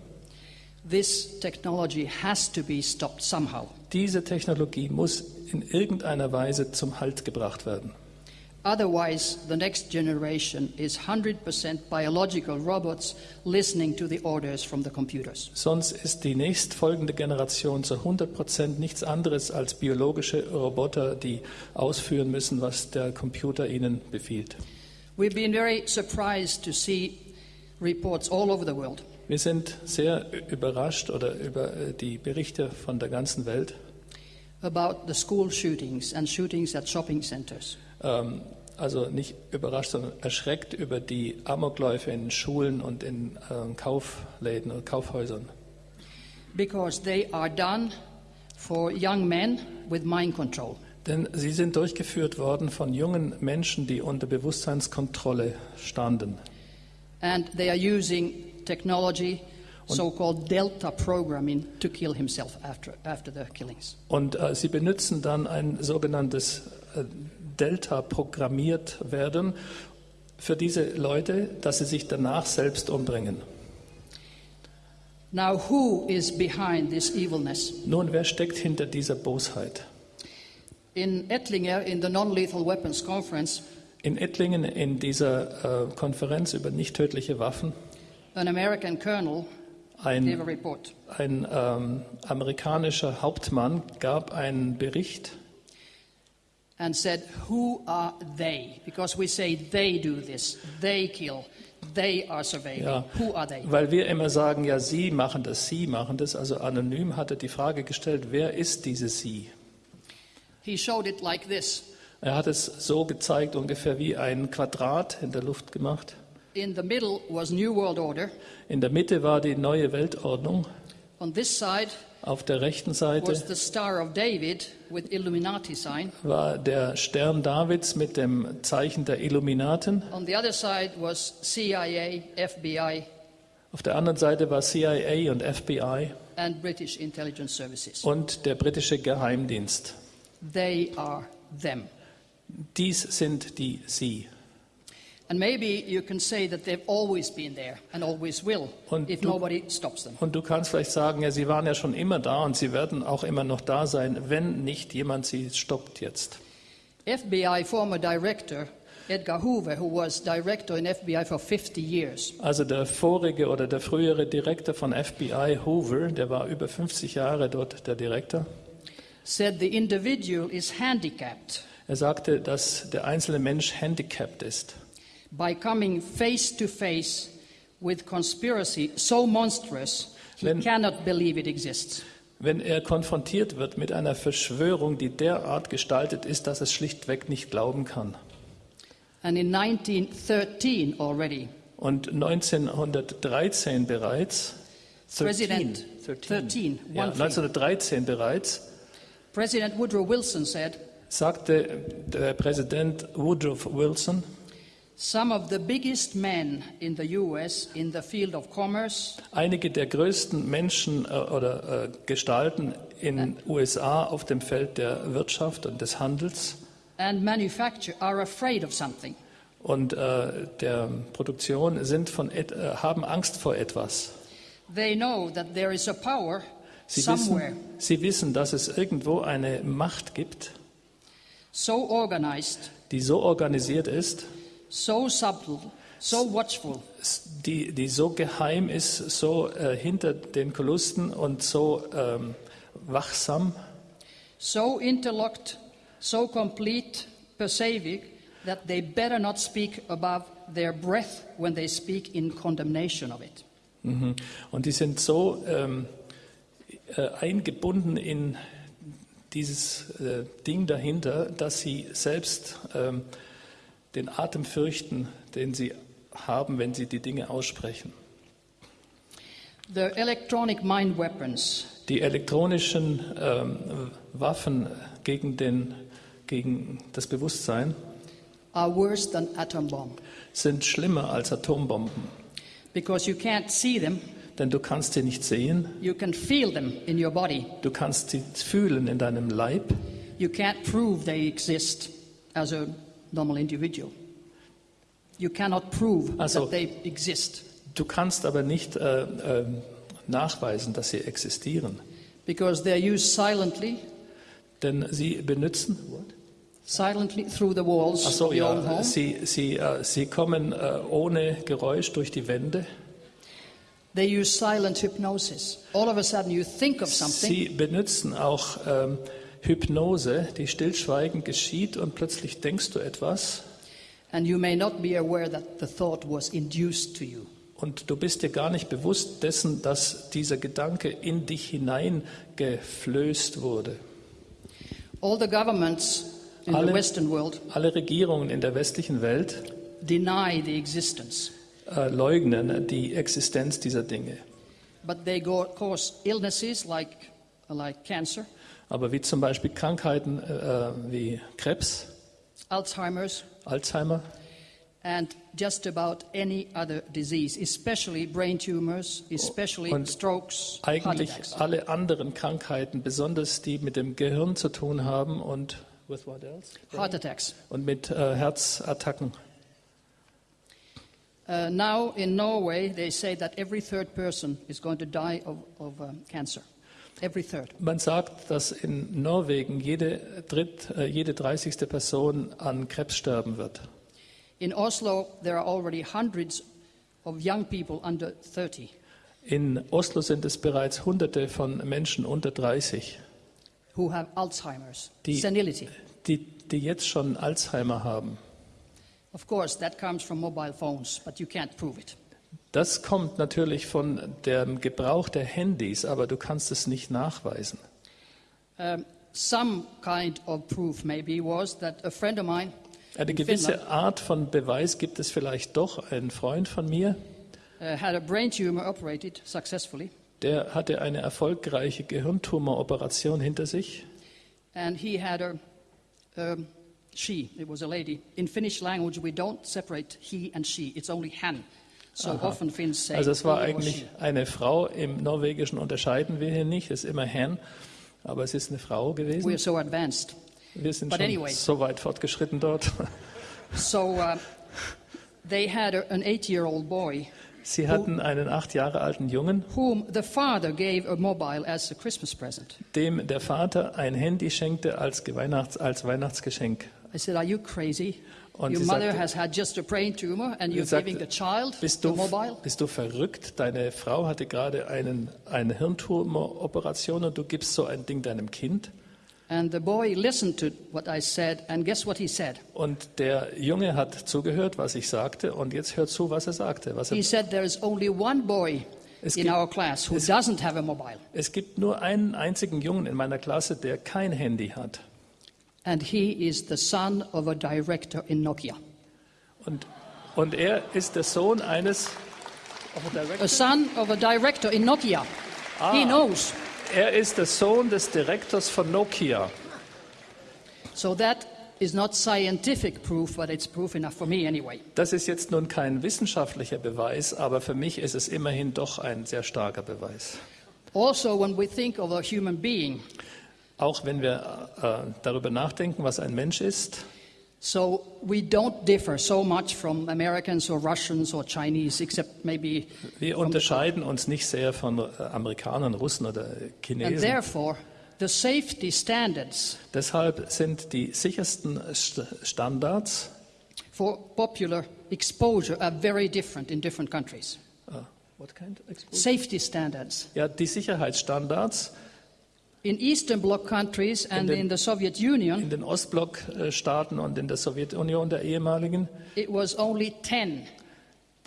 Speaker 2: this technology has to be stopped somehow.
Speaker 3: diese Technologie muss in irgendeiner Weise zum Halt gebracht werden.
Speaker 2: Otherwise, the next generation is 100% biological robots listening to the orders from the computers.
Speaker 3: Sonst ist die nächstfolgende Generation zu 100 Prozent nichts anderes als biologische Roboter, die ausführen müssen, was der Computer ihnen befiehlt.
Speaker 2: We've been very surprised to see reports all over the world
Speaker 3: Wir sind sehr überrascht oder über äh, die Berichte von der ganzen Welt,
Speaker 2: about the school shootings and shootings at shopping centers.
Speaker 3: ähm, also nicht überrascht, sondern erschreckt über die Amokläufe in Schulen und in ähm, Kaufläden oder Kaufhäusern.
Speaker 2: because they are done for young men with mind control.
Speaker 3: Denn sie sind durchgeführt worden von jungen Menschen, die unter Bewusstseinskontrolle standen.
Speaker 2: And they are using technology, so called Delta programming, to kill himself after, after the killings.
Speaker 3: Und äh, sie benutzen dann ein sogenanntes äh, Delta programmiert werden für diese Leute, dass sie sich danach selbst umbringen.
Speaker 2: Now, who is behind this evilness?
Speaker 3: Nun, wer steckt hinter dieser Bosheit?
Speaker 2: In Ettlinger, in the Non Lethal Weapons Conference,
Speaker 3: In Ettlingen, in dieser äh, Konferenz über nicht tödliche Waffen,
Speaker 2: an American colonel gave a
Speaker 3: ein,
Speaker 2: report.
Speaker 3: ein ähm, amerikanischer Hauptmann gab einen Bericht
Speaker 2: and said, Who are they? Because we say they do this, they kill, they are surveilling.
Speaker 3: Ja.
Speaker 2: Who are they?
Speaker 3: Weil wir immer sagen, ja, Sie machen das, Sie machen das. Also anonym hat er die Frage gestellt, wer ist diese Sie?
Speaker 2: He showed it like this.
Speaker 3: Er hat es so gezeigt, ungefähr wie ein Quadrat in der Luft gemacht.
Speaker 2: In the middle was New World Order.
Speaker 3: In der Mitte war die neue Weltordnung.
Speaker 2: On this side
Speaker 3: Auf der rechten Seite
Speaker 2: was the Star of David with Illuminati sign.
Speaker 3: war der Stern Davids mit dem Zeichen der Illuminaten.
Speaker 2: On the other side was CIA, FBI,
Speaker 3: Auf der anderen Seite war CIA und FBI
Speaker 2: and British intelligence services.
Speaker 3: und der britische Geheimdienst.
Speaker 2: They are them.
Speaker 3: Dies sind die Sie. Und du-. Und du kannst vielleicht sagen, ja, sie waren ja schon immer da und sie werden auch immer noch da sein, wenn nicht jemand sie stoppt jetzt.
Speaker 2: FBI former director Edgar Hoover, who was director in FBI for 50 years,
Speaker 3: Also der vorige oder der frühere Direktor von FBI, Hoover, der war über 50 Jahre dort der Direktor.
Speaker 2: said the individual is handicapped
Speaker 3: Er sagte, dass der einzelne Mensch handicapped ist,
Speaker 2: by coming face to face with conspiracy so monstrous he
Speaker 3: Wenn-
Speaker 2: cannot believe it exists.
Speaker 3: wenn er konfrontiert wird mit einer Verschwörung, die derart gestaltet ist, dass es schlichtweg nicht glauben kann.
Speaker 2: And in 1913 already,
Speaker 3: Und 1913 bereits,
Speaker 2: President 13,
Speaker 3: ja,
Speaker 2: one three.
Speaker 3: 1913 bereits,
Speaker 2: President Woodrow Wilson said,
Speaker 3: sagte der Präsident Woodrow Wilson, einige der größten Menschen äh, oder äh, Gestalten in USA auf dem Feld der Wirtschaft und des Handels
Speaker 2: and manufacture are afraid of something.
Speaker 3: und äh, der Produktion sind von et, äh, haben Angst vor etwas.
Speaker 2: They know that there is a power
Speaker 3: Sie
Speaker 2: somewhere
Speaker 3: wissen, sie wissen, dass es irgendwo eine Macht gibt,
Speaker 2: so organized,
Speaker 3: die so organisiert ist,
Speaker 2: so subtle, so watchful,
Speaker 3: die, die so geheim ist, so äh, hinter den Kulissen und so ähm, wachsam,
Speaker 2: so interlocked, so complete, pervasive that they better not speak above their breath when they speak in condemnation of it.
Speaker 3: Mhm. Und die sind so ähm, äh, eingebunden in dieses äh, Ding dahinter, dass sie selbst ähm, den Atem fürchten, den sie haben, wenn sie die Dinge aussprechen.
Speaker 2: The electronic mind weapons.
Speaker 3: Die elektronischen ähm, Waffen gegen, den, gegen das Bewusstsein sind schlimmer als Atombomben,
Speaker 2: because you can't see them,
Speaker 3: denn du kannst sie nicht sehen,
Speaker 2: you can feel them in your body.
Speaker 3: du kannst sie fühlen in deinem Leib,
Speaker 2: You can't prove they exist as a normal individual. You cannot prove
Speaker 3: Also-
Speaker 2: that they exist
Speaker 3: du kannst aber nicht äh, äh, nachweisen, dass sie existieren,
Speaker 2: because they're used silently,
Speaker 3: denn sie benutzen.
Speaker 2: silently through the walls
Speaker 3: Ach so,
Speaker 2: of your own
Speaker 3: ja,
Speaker 2: home.
Speaker 3: sie, sie, äh, sie kommen äh, ohne Geräusch durch die Wände.
Speaker 2: They use silent hypnosis. All of a sudden, you think of something,
Speaker 3: Sie benutzen auch ähm, Hypnose, die stillschweigend geschieht und plötzlich denkst du etwas
Speaker 2: the
Speaker 3: und du bist dir gar nicht bewusst dessen, dass dieser Gedanke in dich hineingeflößt wurde.
Speaker 2: All the governments in the
Speaker 3: Alle-
Speaker 2: Western world
Speaker 3: Alle Regierungen in der westlichen Welt
Speaker 2: deny the existence,
Speaker 3: äh, leugnen die Existenz dieser Dinge.
Speaker 2: but they go, cause illnesses like, like cancer,
Speaker 3: Aber wie zum Beispiel Krankheiten äh, wie Krebs,
Speaker 2: Alzheimer's,
Speaker 3: Alzheimer
Speaker 2: and just about any other disease, especially brain tumors, especially
Speaker 3: Und
Speaker 2: strokes,
Speaker 3: eigentlich alle anderen Krankheiten, besonders die mit dem Gehirn zu tun haben und, with what else?
Speaker 2: Heart attacks.
Speaker 3: und mit äh, Herzattacken.
Speaker 2: Uh, now in Norway, they say that every third person is going to die of, of um, cancer. Every third.
Speaker 3: Man sagt, dass in Norwegen jede, dritt, äh, jede 30. Person an Krebs sterben wird.
Speaker 2: In Oslo, there are already hundreds of young people under 30
Speaker 3: In Oslo sind es bereits Hunderte von Menschen unter 30,
Speaker 2: who have Alzheimer's,
Speaker 3: Die-
Speaker 2: senility.
Speaker 3: die, die jetzt schon Alzheimer haben.
Speaker 2: Of course, that comes from mobile phones, but you can't prove it.
Speaker 3: Das kommt natürlich von dem Gebrauch der Handys, aber du kannst es nicht nachweisen.
Speaker 2: Um, some kind of proof, maybe, was that a friend of mine
Speaker 3: Eine
Speaker 2: in
Speaker 3: gewisse Art von Beweis gibt es vielleicht doch. Ein Freund von mir,
Speaker 2: uh,
Speaker 3: der hatte eine erfolgreiche Gehirntumoroperation hinter sich
Speaker 2: and he had a um, she. It was a lady. In Finnish language, we don't separate he and she. It's only han.
Speaker 3: Also es war eigentlich eine Frau. Im Norwegischen unterscheiden wir hier nicht. Es ist immer Herrn, aber es ist eine Frau
Speaker 2: We're
Speaker 3: gewesen.
Speaker 2: so advanced.
Speaker 3: Wir sind schon
Speaker 2: anyway.
Speaker 3: so weit fortgeschritten dort.
Speaker 2: So uh, they had an eight-year-old boy
Speaker 3: Sie hatten einen acht Jahre alten Jungen,
Speaker 2: whom the father gave a mobile as a Christmas present.
Speaker 3: dem der Vater ein Handy schenkte als, Weihnachts-, als Weihnachtsgeschenk.
Speaker 2: I said, "Are you crazy?
Speaker 3: Und
Speaker 2: Your mother
Speaker 3: sagte-
Speaker 2: has had just a brain tumor, and you're
Speaker 3: sagte,
Speaker 2: giving the child
Speaker 3: Bist
Speaker 2: the
Speaker 3: du,
Speaker 2: mobile."
Speaker 3: bist du verrückt? Deine Frau hatte gerade einen, eine Hirntumoroperation und du gibst so ein Ding deinem Kind?
Speaker 2: And the boy listened to what I said, and guess what he said?
Speaker 3: Und der Junge hat zugehört, was ich sagte, und jetzt hört zu, was er sagte. Was er,
Speaker 2: He said, "There is only one boy
Speaker 3: Es
Speaker 2: in
Speaker 3: gibt-
Speaker 2: our class who doesn't have a mobile,
Speaker 3: es gibt nur einen einzigen Jungen in meiner Klasse, der kein Handy hat.
Speaker 2: And he is the son of a director in Nokia."
Speaker 3: Und, und er ist der Sohn eines.
Speaker 2: A son of a director in Nokia. He knows.
Speaker 3: Er ist der Sohn des Direktors von Nokia.
Speaker 2: So that is not scientific proof, but it's proof enough for me anyway.
Speaker 3: Das ist jetzt nun kein wissenschaftlicher Beweis, aber für mich ist es immerhin doch ein sehr starker Beweis.
Speaker 2: Also, when we think of a human being,
Speaker 3: Auch wenn wir äh, darüber nachdenken, was ein Mensch ist,
Speaker 2: so we don't differ so much from Americans or Russians or Chinese, except maybe.
Speaker 3: wir unterscheiden uns nicht sehr von äh, Amerikanern, Russen oder
Speaker 2: And
Speaker 3: Chinesen.
Speaker 2: therefore, the safety standards
Speaker 3: Deshalb sind die sichersten St- Standards,
Speaker 2: for popular exposure are very different in different countries.
Speaker 3: äh, what kind of exposure?
Speaker 2: Safety standards.
Speaker 3: ja, die Sicherheitsstandards
Speaker 2: In Eastern Bloc countries and
Speaker 3: den-
Speaker 2: in the Soviet Union,
Speaker 3: in den Ostblockstaaten und in der Sowjetunion der ehemaligen
Speaker 2: it was only 10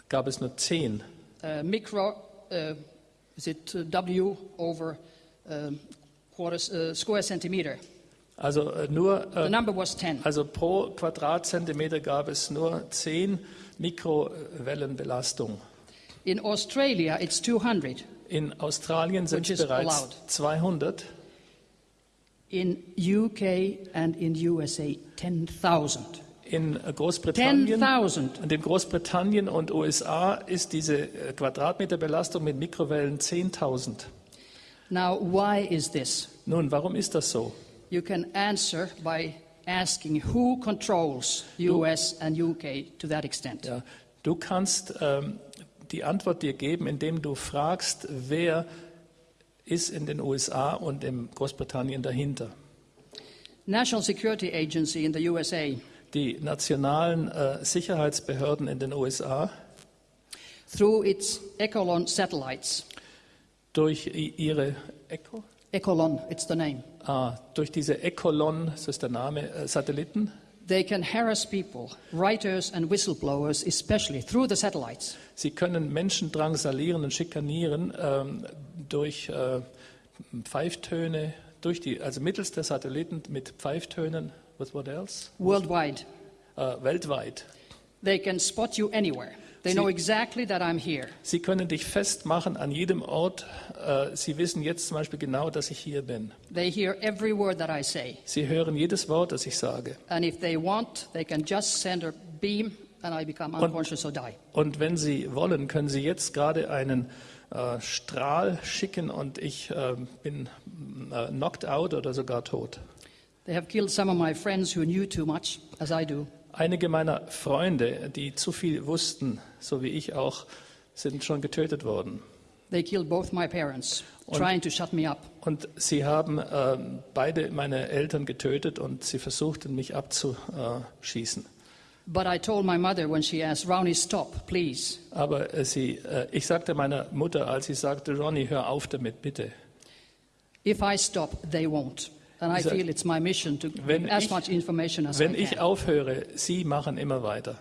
Speaker 3: gab es nur zehn
Speaker 2: uh, micro, uh, is it uh, W over um, quarter, uh, square centimeter.
Speaker 3: Also äh, nur,
Speaker 2: The
Speaker 3: äh,
Speaker 2: number was 10.
Speaker 3: also pro Quadratzentimeter gab es nur 10 Mikrowellenbelastung.
Speaker 2: In Australia, it's 200.
Speaker 3: In Australien sind es bereits
Speaker 2: allowed.
Speaker 3: 200.
Speaker 2: In UK and in USA, 10,000.
Speaker 3: In äh, Großbritannien,
Speaker 2: 10,000.
Speaker 3: und in Großbritannien und USA ist diese äh, Quadratmeterbelastung mit Mikrowellen 10.000.
Speaker 2: Now, why is this?
Speaker 3: Nun, warum ist das so?
Speaker 2: You can answer by asking who controls US and UK to that extent.
Speaker 3: Ja, du kannst ähm, die Antwort dir geben, indem du fragst, wer ist in den USA und in Großbritannien dahinter.
Speaker 2: National Security Agency in the USA,
Speaker 3: Die nationalen äh, Sicherheitsbehörden in den USA
Speaker 2: through its Echelon satellites,
Speaker 3: durch ihre Echo,
Speaker 2: Echelon, it's the name,
Speaker 3: ah, durch diese Ecolon, das ist der Name, äh, Satelliten,
Speaker 2: they can harass people, writers and whistleblowers, especially through the satellites.
Speaker 3: sie können Menschen drangsalieren und schikanieren ähm, durch äh, Pfeiftöne, durch die, also mittels der Satelliten mit Pfeiftönen. What, what else?
Speaker 2: Worldwide,
Speaker 3: Äh, weltweit.
Speaker 2: they can spot you anywhere. They
Speaker 3: Sie-
Speaker 2: know exactly that I'm here.
Speaker 3: Sie können dich festmachen an jedem Ort. Äh, Sie wissen jetzt zum Beispiel genau, dass ich hier bin.
Speaker 2: They hear every word that I say.
Speaker 3: Sie hören jedes Wort, das ich sage.
Speaker 2: And if they want, they can just send a beam and I become unconscious or die.
Speaker 3: Und wenn Sie wollen, können Sie jetzt gerade einen äh, Strahl schicken und ich äh, bin äh, knocked out oder sogar tot.
Speaker 2: They have killed some of my friends who knew too much, as I do.
Speaker 3: Einige meiner Freunde, die zu viel wussten, so wie ich auch, sind schon getötet worden.
Speaker 2: They killed both my parents, trying to shut me up.
Speaker 3: Und sie haben ähm, beide meine Eltern getötet und sie versuchten, mich abzuschießen.
Speaker 2: But I told my mother when she asked, Ronnie, stop, please.
Speaker 3: Aber äh, sie, äh, ich sagte meiner Mutter, als sie sagte, Ronny, hör auf damit, bitte.
Speaker 2: If I stop, they won't. And I feel it's my mission to
Speaker 3: Wenn
Speaker 2: give as
Speaker 3: ich-
Speaker 2: much information as
Speaker 3: Wenn
Speaker 2: I
Speaker 3: ich aufhöre, sie machen immer weiter.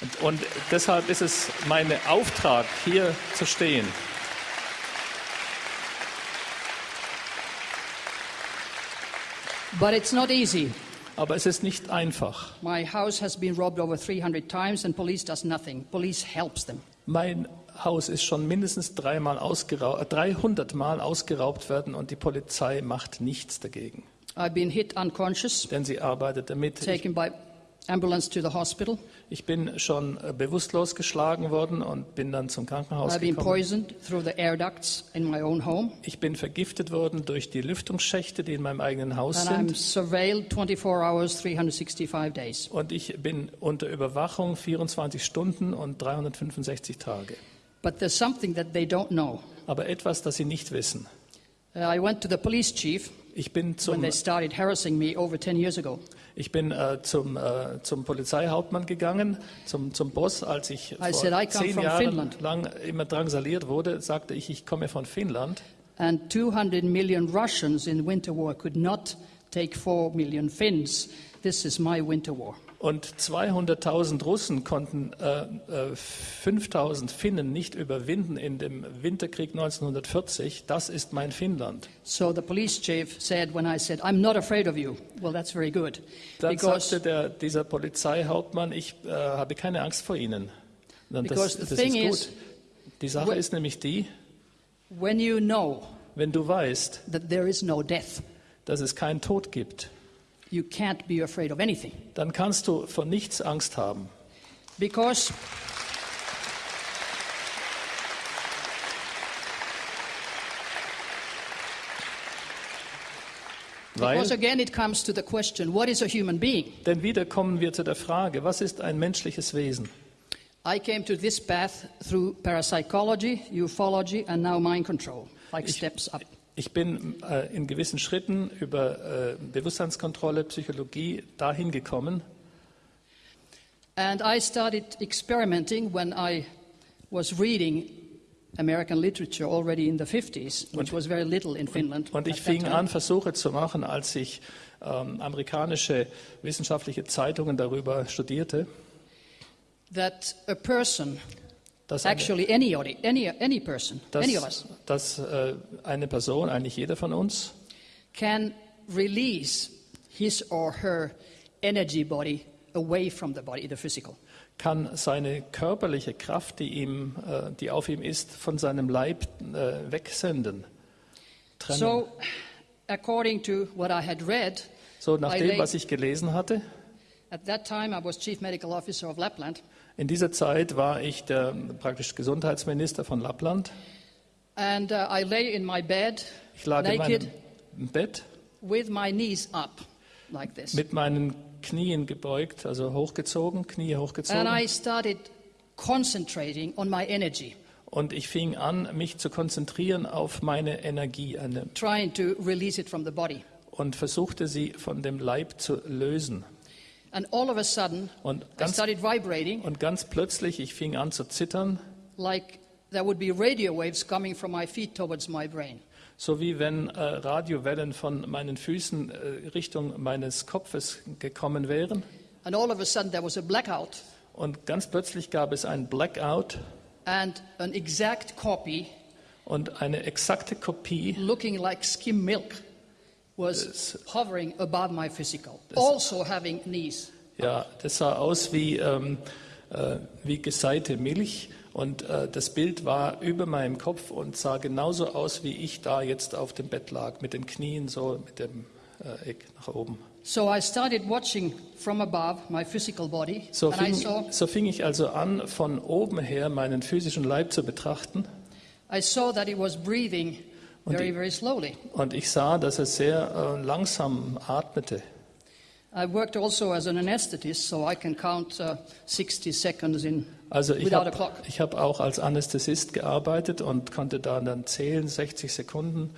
Speaker 3: Und, und deshalb ist es mein Auftrag, hier zu stehen.
Speaker 2: But it's not easy.
Speaker 3: Aber es ist nicht einfach.
Speaker 2: My house has been robbed over 300 times and police does nothing. Police helps them.
Speaker 3: Mein Haus ist schon mindestens dreimal äh, 300 Mal ausgeraubt worden und die Polizei macht nichts dagegen.
Speaker 2: I've been hit unconscious,
Speaker 3: Denn sie arbeitet damit. Ich,
Speaker 2: taken by ambulance to the hospital.
Speaker 3: ich bin schon äh, bewusstlos geschlagen worden und bin dann zum Krankenhaus
Speaker 2: I've been
Speaker 3: gekommen.
Speaker 2: poisoned through the air ducts in my own home.
Speaker 3: Ich bin vergiftet worden durch die Lüftungsschächte, die in meinem eigenen Haus
Speaker 2: And I'm
Speaker 3: sind.
Speaker 2: surveilled 24 hours, 365 days.
Speaker 3: Und ich bin unter Überwachung 24 Stunden und 365 Tage.
Speaker 2: But there's something that they don't know.
Speaker 3: Aber etwas, das Sie nicht wissen.
Speaker 2: Uh, I went to the police chief
Speaker 3: Ich bin
Speaker 2: when
Speaker 3: zum,
Speaker 2: they started harassing me over 10 years ago.
Speaker 3: ich bin, äh, zum, äh, zum Polizeihauptmann gegangen, zum, zum Boss, als ich vor
Speaker 2: said, I come
Speaker 3: zehn
Speaker 2: from
Speaker 3: Jahren
Speaker 2: Finland.
Speaker 3: lang immer drangsaliert wurde, sagte ich, ich komme von Finnland.
Speaker 2: And 200 million Russians in winter war could not take 4 million Finns. This is my winter war.
Speaker 3: Und 200.000 Russen konnten äh, äh, 5.000 Finnen nicht überwinden in dem Winterkrieg 1940. Das ist mein Finnland.
Speaker 2: So the police chief said, when I said, I'm not afraid of you, well, that's very good.
Speaker 3: Dann
Speaker 2: Because,
Speaker 3: sagte der, dieser Polizeihauptmann, ich äh, habe keine Angst vor Ihnen. Das, das ist
Speaker 2: is-
Speaker 3: gut. Die Sache ist nämlich die,
Speaker 2: when you know
Speaker 3: wenn du weißt,
Speaker 2: that there is no death,
Speaker 3: dass es keinen Tod gibt,
Speaker 2: you can't be afraid of anything.
Speaker 3: dann kannst du vor nichts Angst haben.
Speaker 2: Because
Speaker 3: Weil,
Speaker 2: Because again, it comes to the question what is a human being?
Speaker 3: denn wieder kommen wir zu der Frage, was ist ein menschliches Wesen?
Speaker 2: I came to this path through parapsychology, ufology, and now mind control, like steps up.
Speaker 3: Ich bin äh, in gewissen Schritten über äh, Bewusstseinskontrolle, Psychologie dahin gekommen.
Speaker 2: And I started experimenting when I was reading American literature already in the 50s, which was very little in Finland.
Speaker 3: Und ich
Speaker 2: at that
Speaker 3: fing an, Versuche zu machen, als ich ähm, amerikanische wissenschaftliche Zeitungen darüber studierte,
Speaker 2: that a person,
Speaker 3: dass eine,
Speaker 2: actually anybody, any, any person, any of
Speaker 3: dass,
Speaker 2: us,
Speaker 3: dass äh, eine Person, eigentlich jeder von uns,
Speaker 2: can release his or her energy body away from the body, the physical.
Speaker 3: kann seine körperliche Kraft, die, ihm, äh, die auf ihm ist, von seinem Leib äh, wegsenden. Trennen.
Speaker 2: So, according to what I had read,
Speaker 3: So, nach
Speaker 2: I
Speaker 3: dem, was ich gelesen hatte,
Speaker 2: at that time I was chief medical officer of Lapland,
Speaker 3: in dieser Zeit war ich der praktisch Gesundheitsminister von Lappland.
Speaker 2: and uh, I lay in my bed,
Speaker 3: Ich lag in
Speaker 2: naked,
Speaker 3: meinem Bett
Speaker 2: with my knees up, like this.
Speaker 3: mit meinen Knien gebeugt, also hochgezogen, Knie
Speaker 2: And
Speaker 3: hochgezogen.
Speaker 2: I started concentrating on my energy,
Speaker 3: Und ich fing an, mich zu konzentrieren auf meine Energie
Speaker 2: trying to release it from the body.
Speaker 3: und versuchte sie von dem Leib zu lösen.
Speaker 2: Sudden,
Speaker 3: Und
Speaker 2: I
Speaker 3: ganz,
Speaker 2: started vibrating.
Speaker 3: und ganz plötzlich, ich fing an zu zittern,
Speaker 2: like there would be radio waves coming from my feet towards my brain.
Speaker 3: so wie wenn äh, Radiowellen von meinen Füßen äh, Richtung meines Kopfes gekommen wären.
Speaker 2: And all of a sudden, there was a blackout,
Speaker 3: Und ganz plötzlich gab es ein Blackout.
Speaker 2: And an exact copy,
Speaker 3: und eine exakte Kopie.
Speaker 2: looking like skim milk, was hovering above my physical, also having knees.
Speaker 3: Ja, das sah aus wie, ähm, äh, wie geseite Milch und äh, das Bild war über meinem Kopf und sah genauso aus, wie ich da jetzt auf dem Bett lag, mit den Knien so mit dem äh, Eck nach oben.
Speaker 2: So I started watching from above my physical body,
Speaker 3: So
Speaker 2: and I
Speaker 3: fing,
Speaker 2: saw,
Speaker 3: so fing ich also an, von oben her meinen physischen Leib zu betrachten
Speaker 2: I saw that it was breathing
Speaker 3: Und
Speaker 2: very, very slowly.
Speaker 3: und ich sah, dass er sehr äh, langsam atmete.
Speaker 2: I worked also as an anesthetist, so I can count uh, 60 seconds in
Speaker 3: Also ich habe hab auch als Anästhesist gearbeitet und konnte da dann zählen, 60 Sekunden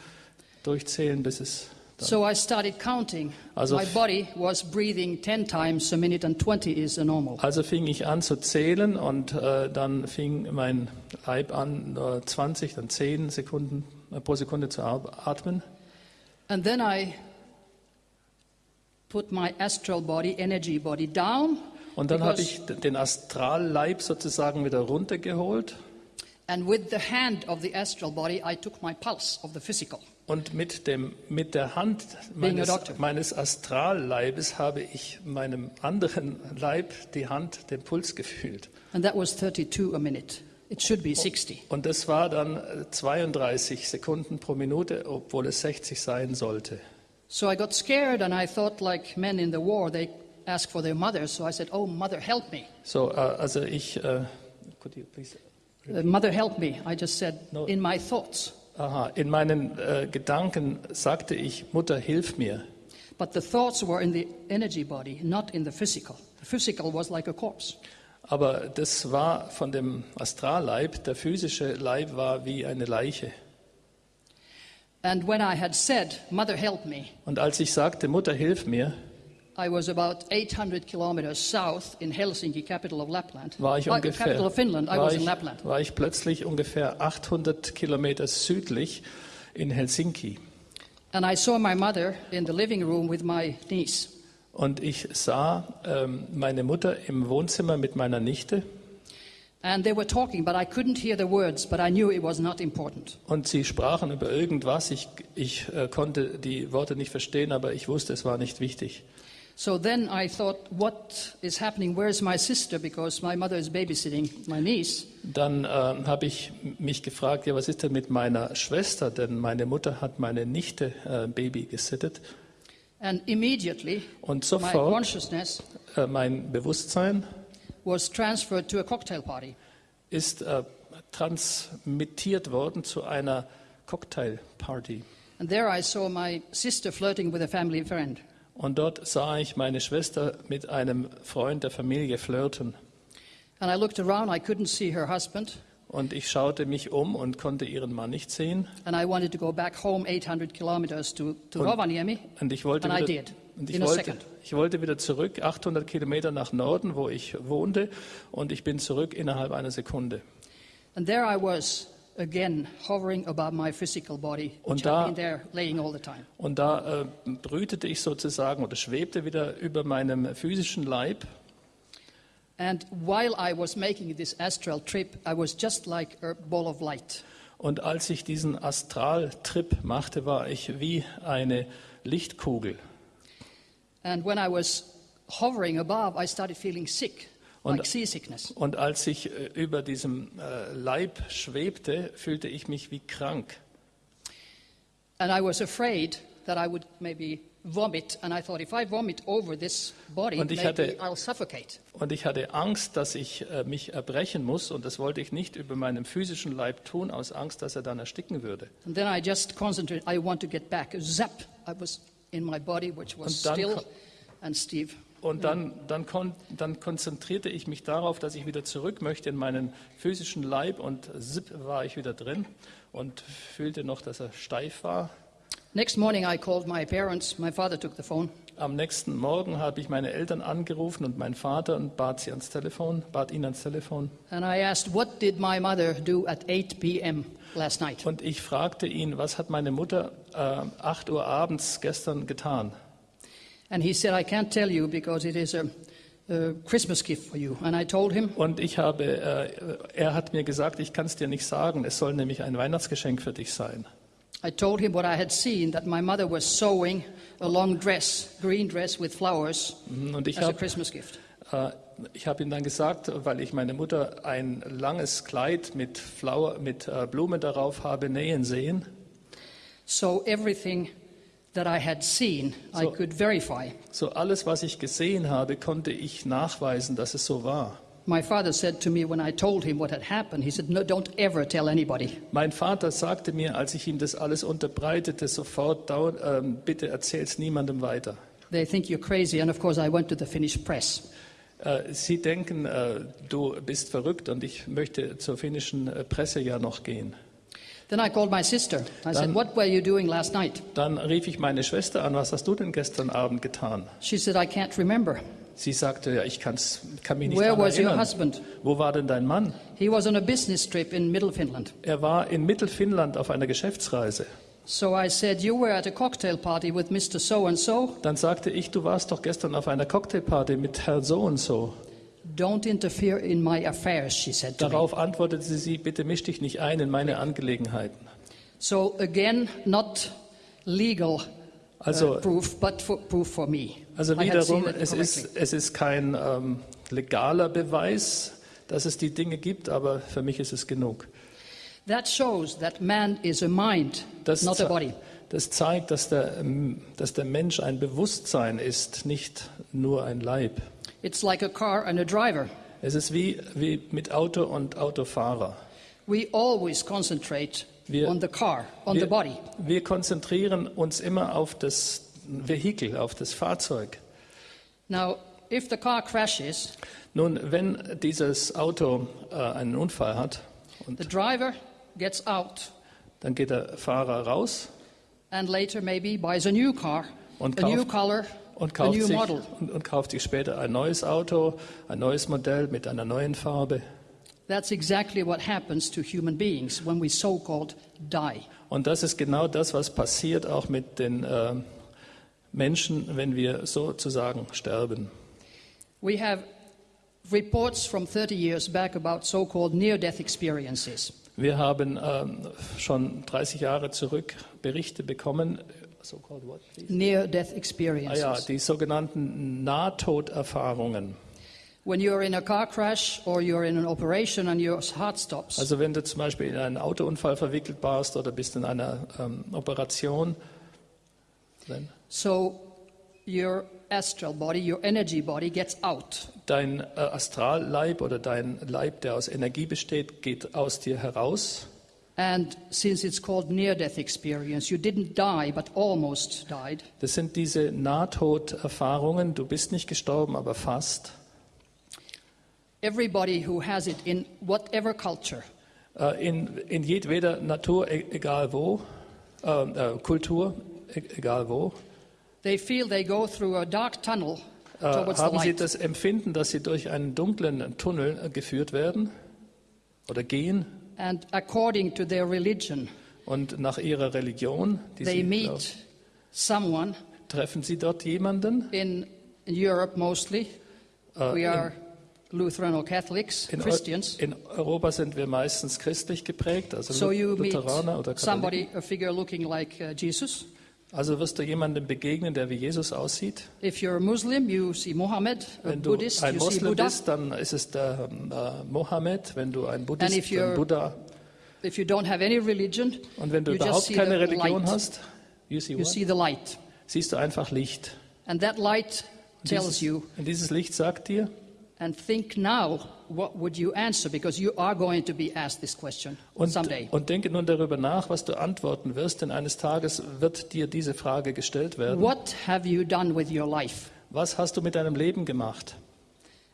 Speaker 3: durchzählen, bis es
Speaker 2: So I started counting.
Speaker 3: Also
Speaker 2: My body was breathing 10 times a minute, and 20 is normal.
Speaker 3: Also fing ich an zu zählen und äh, dann fing mein Leib an, äh, 20, dann 10 Sekunden pro Sekunde zu atmen.
Speaker 2: And then I put my astral body, energy body, down.
Speaker 3: Und dann habe ich den Astralleib sozusagen wieder runtergeholt
Speaker 2: And with the hand of the astral body, I took my pulse of the physical.
Speaker 3: und mit, dem, mit der Hand meines, meines Astralleibes habe ich meinem anderen Leib die Hand, den Puls gefühlt.
Speaker 2: And that was 32 a minute. It should be 60.
Speaker 3: Und das war dann äh, 32 Sekunden pro Minute, obwohl es 60 sein sollte.
Speaker 2: So I got scared and I thought, like men in the war, they ask for their mother. So I said, Oh, mother, help me.
Speaker 3: So, äh, also ich, äh, could you please
Speaker 2: Uh, mother, help me. I just said,
Speaker 3: No.
Speaker 2: in my thoughts.
Speaker 3: Aha, in meinen äh, Gedanken sagte ich, Mutter, hilf mir.
Speaker 2: But the thoughts were in the energy body, not in the physical. The physical was like a corpse.
Speaker 3: Aber das war von dem Astralleib, der physische Leib war wie eine Leiche.
Speaker 2: And when I had said, Mother, help me,
Speaker 3: Und als ich sagte, Mutter, hilf mir,
Speaker 2: I was about 800 kilometers south in Helsinki, capital of Lapland.
Speaker 3: war ich ungefähr,
Speaker 2: capital of Finland. I was in Lapland.
Speaker 3: war ich plötzlich ungefähr 800 Kilometer südlich in Helsinki.
Speaker 2: And I saw my mother in the living room with my niece.
Speaker 3: Und ich sah ähm, meine Mutter im Wohnzimmer mit meiner Nichte
Speaker 2: And they were talking, but I couldn't hear the words, but I knew it was not important.
Speaker 3: und sie sprachen über irgendwas. Ich, ich äh, konnte die Worte nicht verstehen, aber ich wusste, es war nicht wichtig.
Speaker 2: So then I thought, what is happening? Where's my sister? Because my mother is babysitting my niece.
Speaker 3: Dann äh, habe ich mich gefragt, ja, was ist denn mit meiner Schwester? Denn meine Mutter hat meine Nichte äh, Baby gesittet.
Speaker 2: And immediately,
Speaker 3: Und
Speaker 2: my
Speaker 3: sofort
Speaker 2: consciousness
Speaker 3: äh, mein Bewusstsein
Speaker 2: was transferred to a cocktail party.
Speaker 3: ist äh, transmittiert worden zu einer Cocktailparty.
Speaker 2: And there I saw my sister flirting with a family friend.
Speaker 3: Und dort sah ich meine Schwester mit einem Freund der Familie flirten.
Speaker 2: And I looked around, I couldn't see her husband.
Speaker 3: Und ich schaute mich um und konnte ihren Mann nicht sehen.
Speaker 2: And I wanted to go back home 800 kilometers to, to
Speaker 3: Und-
Speaker 2: Rovaniemi.
Speaker 3: Und ich wollte,
Speaker 2: And I
Speaker 3: wieder,
Speaker 2: did,
Speaker 3: und ich wollte, ich wollte wieder zurück, 800 Kilometer nach Norden, wo ich wohnte. Und ich bin zurück innerhalb einer Sekunde.
Speaker 2: And there I was, again, hovering above my physical body,
Speaker 3: Und da-
Speaker 2: there laying all the time.
Speaker 3: Und da äh, brütete ich sozusagen oder schwebte wieder über meinem physischen Leib.
Speaker 2: And while I was making this astral trip, I was just like a ball of light.
Speaker 3: Und als ich diesen Astraltrip machte, war ich wie eine Lichtkugel.
Speaker 2: And when I was hovering above, I started feeling sick,
Speaker 3: Und-
Speaker 2: like seasickness.
Speaker 3: Und als ich äh, über diesem äh, Leib schwebte, fühlte ich mich wie krank.
Speaker 2: And I was afraid that I would maybe vomit. And I thought, if I vomit over this body,
Speaker 3: Und ich hatte-
Speaker 2: I'll suffocate.
Speaker 3: Und ich hatte Angst, dass ich äh, mich erbrechen muss. Und das wollte ich nicht über meinem physischen Leib tun, aus Angst, dass er dann ersticken würde.
Speaker 2: And then I just concentrated, I want to get back. Zap! I was in my body, which was
Speaker 3: Und dann
Speaker 2: still. And Steve,
Speaker 3: Und dann, dann, kon dann konzentrierte ich mich darauf, dass ich wieder zurück möchte in meinen physischen Leib. Und zip war ich wieder drin und fühlte noch, dass er steif war.
Speaker 2: Next morning I called my parents. My father took the phone.
Speaker 3: Am nächsten Morgen habe ich meine Eltern angerufen und meinen Vater und bat sie ans Telefon, bat ihn ans Telefon.
Speaker 2: And I asked, what did my mother do at 8 p.m. last night?
Speaker 3: Und ich fragte ihn, was hat meine Mutter äh, 8 Uhr abends gestern getan?
Speaker 2: And he said, I can't tell you because it is a, Christmas gift for you. And I told him,
Speaker 3: Und ich habe, äh, er hat mir gesagt, ich kann es dir nicht sagen, es soll nämlich ein Weihnachtsgeschenk für dich sein.
Speaker 2: I told him what I had seen, that my mother was sewing a long dress, green dress with flowers,
Speaker 3: Mhm, Und ich
Speaker 2: as a
Speaker 3: habe
Speaker 2: Christmas gift.
Speaker 3: äh, ich hab ihm dann gesagt, weil ich meine Mutter ein langes Kleid mit, Flower, mit äh, Blume darauf habe nähen sehen.
Speaker 2: So everything that I had seen, I
Speaker 3: So-
Speaker 2: could verify.
Speaker 3: So alles, was ich gesehen habe, konnte ich nachweisen, dass es so war.
Speaker 2: My father said to me when I told him what had happened, he said, No, don't ever tell anybody.
Speaker 3: Mein Vater sagte mir, als ich ihm das alles unterbreitete, sofort, "Dau- ähm, bitte erzähl's niemandem weiter.
Speaker 2: They think you're crazy. And of course, I went to the Finnish press.
Speaker 3: Äh, Sie denken, äh, du bist verrückt und ich möchte zur finnischen äh, Presse ja noch gehen.
Speaker 2: Then I called my sister. I said,
Speaker 3: Dann-
Speaker 2: What were you doing last night?
Speaker 3: Dann rief ich meine Schwester an, was hast du denn gestern Abend getan?
Speaker 2: She said, I can't remember.
Speaker 3: Sie sagte, ja, ich kann's, kann mich nicht
Speaker 2: Where
Speaker 3: daran
Speaker 2: was your
Speaker 3: erinnern.
Speaker 2: husband?
Speaker 3: Wo war denn dein Mann?
Speaker 2: He was on a business trip in Middle Finland.
Speaker 3: Er war in Mittelfinnland auf einer Geschäftsreise.
Speaker 2: So I said, You were at a cocktail party with Mr. So and so.
Speaker 3: Dann sagte ich, du warst doch gestern auf einer Cocktailparty mit Herr so und so.
Speaker 2: Don't interfere in my affairs, she said to me.
Speaker 3: Darauf antwortete sie, bitte misch dich nicht ein in meine Angelegenheiten.
Speaker 2: So again, not legal uh,
Speaker 3: Also,
Speaker 2: proof, but for, proof for me.
Speaker 3: also wiederum, es ist, es ist kein ähm, legaler Beweis, dass es die Dinge gibt, aber für mich ist es genug.
Speaker 2: That shows that man is a mind,
Speaker 3: Das,
Speaker 2: not a body.
Speaker 3: das zeigt, dass der, ähm, dass der Mensch ein Bewusstsein ist, nicht nur ein Leib.
Speaker 2: It's like a car and a driver.
Speaker 3: Es ist wie, wie mit Auto und Autofahrer.
Speaker 2: We always concentrate
Speaker 3: Wir-
Speaker 2: on the car, on the
Speaker 3: Wir,
Speaker 2: body.
Speaker 3: wir konzentrieren uns immer auf das Vehikel, auf das Fahrzeug.
Speaker 2: Now, if the car crashes,
Speaker 3: Nun, wenn dieses Auto äh, einen Unfall hat,
Speaker 2: the driver gets out
Speaker 3: dann geht der Fahrer raus
Speaker 2: and later maybe buys a new car,
Speaker 3: Und
Speaker 2: a new color,
Speaker 3: und
Speaker 2: a
Speaker 3: kauft,
Speaker 2: new
Speaker 3: sich,
Speaker 2: model.
Speaker 3: und, und kauft sich später ein neues Auto, ein neues Modell mit einer neuen Farbe.
Speaker 2: That's exactly what happens to human beings when we so called die.
Speaker 3: Und das ist genau das, was passiert auch mit den äh, Menschen, wenn wir sozusagen sterben.
Speaker 2: We have reports from 30 years back about so called near death experiences.
Speaker 3: Wir haben ähm, schon 30 Jahre zurück Berichte bekommen, so called what, please?
Speaker 2: Near death
Speaker 3: Ah
Speaker 2: experiences.
Speaker 3: ja, die sogenannten Nahtoderfahrungen. Also wenn du zum Beispiel in einen Autounfall verwickelt warst oder bist in einer ähm, Operation, dann
Speaker 2: so your astral body, your energy body gets out.
Speaker 3: dein äh, Astralleib oder dein Leib, der aus Energie besteht, geht aus dir heraus.
Speaker 2: And since it's called near death experience, you didn't die but almost died.
Speaker 3: Das sind diese Nahtoderfahrungen. Du bist nicht gestorben, aber fast.
Speaker 2: Everybody who has it in whatever culture
Speaker 3: Äh, in, in jedweder Natur, e- egal wo, äh, äh, Kultur, e- egal wo,
Speaker 2: They feel they go through a dark tunnel
Speaker 3: äh,
Speaker 2: towards the
Speaker 3: haben sie das Empfinden, dass sie durch einen dunklen Tunnel geführt werden oder gehen.
Speaker 2: And according to their religion,
Speaker 3: Und nach ihrer Religion, die
Speaker 2: they
Speaker 3: sie
Speaker 2: meet someone
Speaker 3: treffen sie dort jemanden.
Speaker 2: in, in Europe mostly.
Speaker 3: Äh,
Speaker 2: we are Lutheran or Catholics,
Speaker 3: in,
Speaker 2: Christians.
Speaker 3: in Europa sind wir meistens christlich geprägt, also
Speaker 2: So
Speaker 3: Lu-
Speaker 2: you meet
Speaker 3: Lutheraner oder Katholiken.
Speaker 2: somebody, a figure looking like uh, Jesus.
Speaker 3: Also wirst du jemandem begegnen, der wie Jesus aussieht.
Speaker 2: If you're a Muslim, you see Muhammad.
Speaker 3: Wenn du
Speaker 2: Buddhist,
Speaker 3: ein
Speaker 2: you see
Speaker 3: Moslem bist, dann ist es der ähm, äh, Mohammed. Wenn du ein Buddhist,
Speaker 2: you're-
Speaker 3: dann Buddha.
Speaker 2: If you don't have any religion,
Speaker 3: Und wenn du überhaupt
Speaker 2: see
Speaker 3: keine
Speaker 2: the
Speaker 3: Religion
Speaker 2: light.
Speaker 3: hast, you see
Speaker 2: You see the light.
Speaker 3: siehst du einfach Licht.
Speaker 2: And that light tells
Speaker 3: Dieses,
Speaker 2: you,
Speaker 3: und dieses Licht sagt dir,
Speaker 2: and think now, what would you answer? Because you are going to be asked this question
Speaker 3: und,
Speaker 2: someday.
Speaker 3: und denke nun darüber nach, was du antworten wirst, denn eines Tages wird dir diese Frage gestellt werden.
Speaker 2: What have you done with your life?
Speaker 3: Was hast du mit deinem Leben gemacht?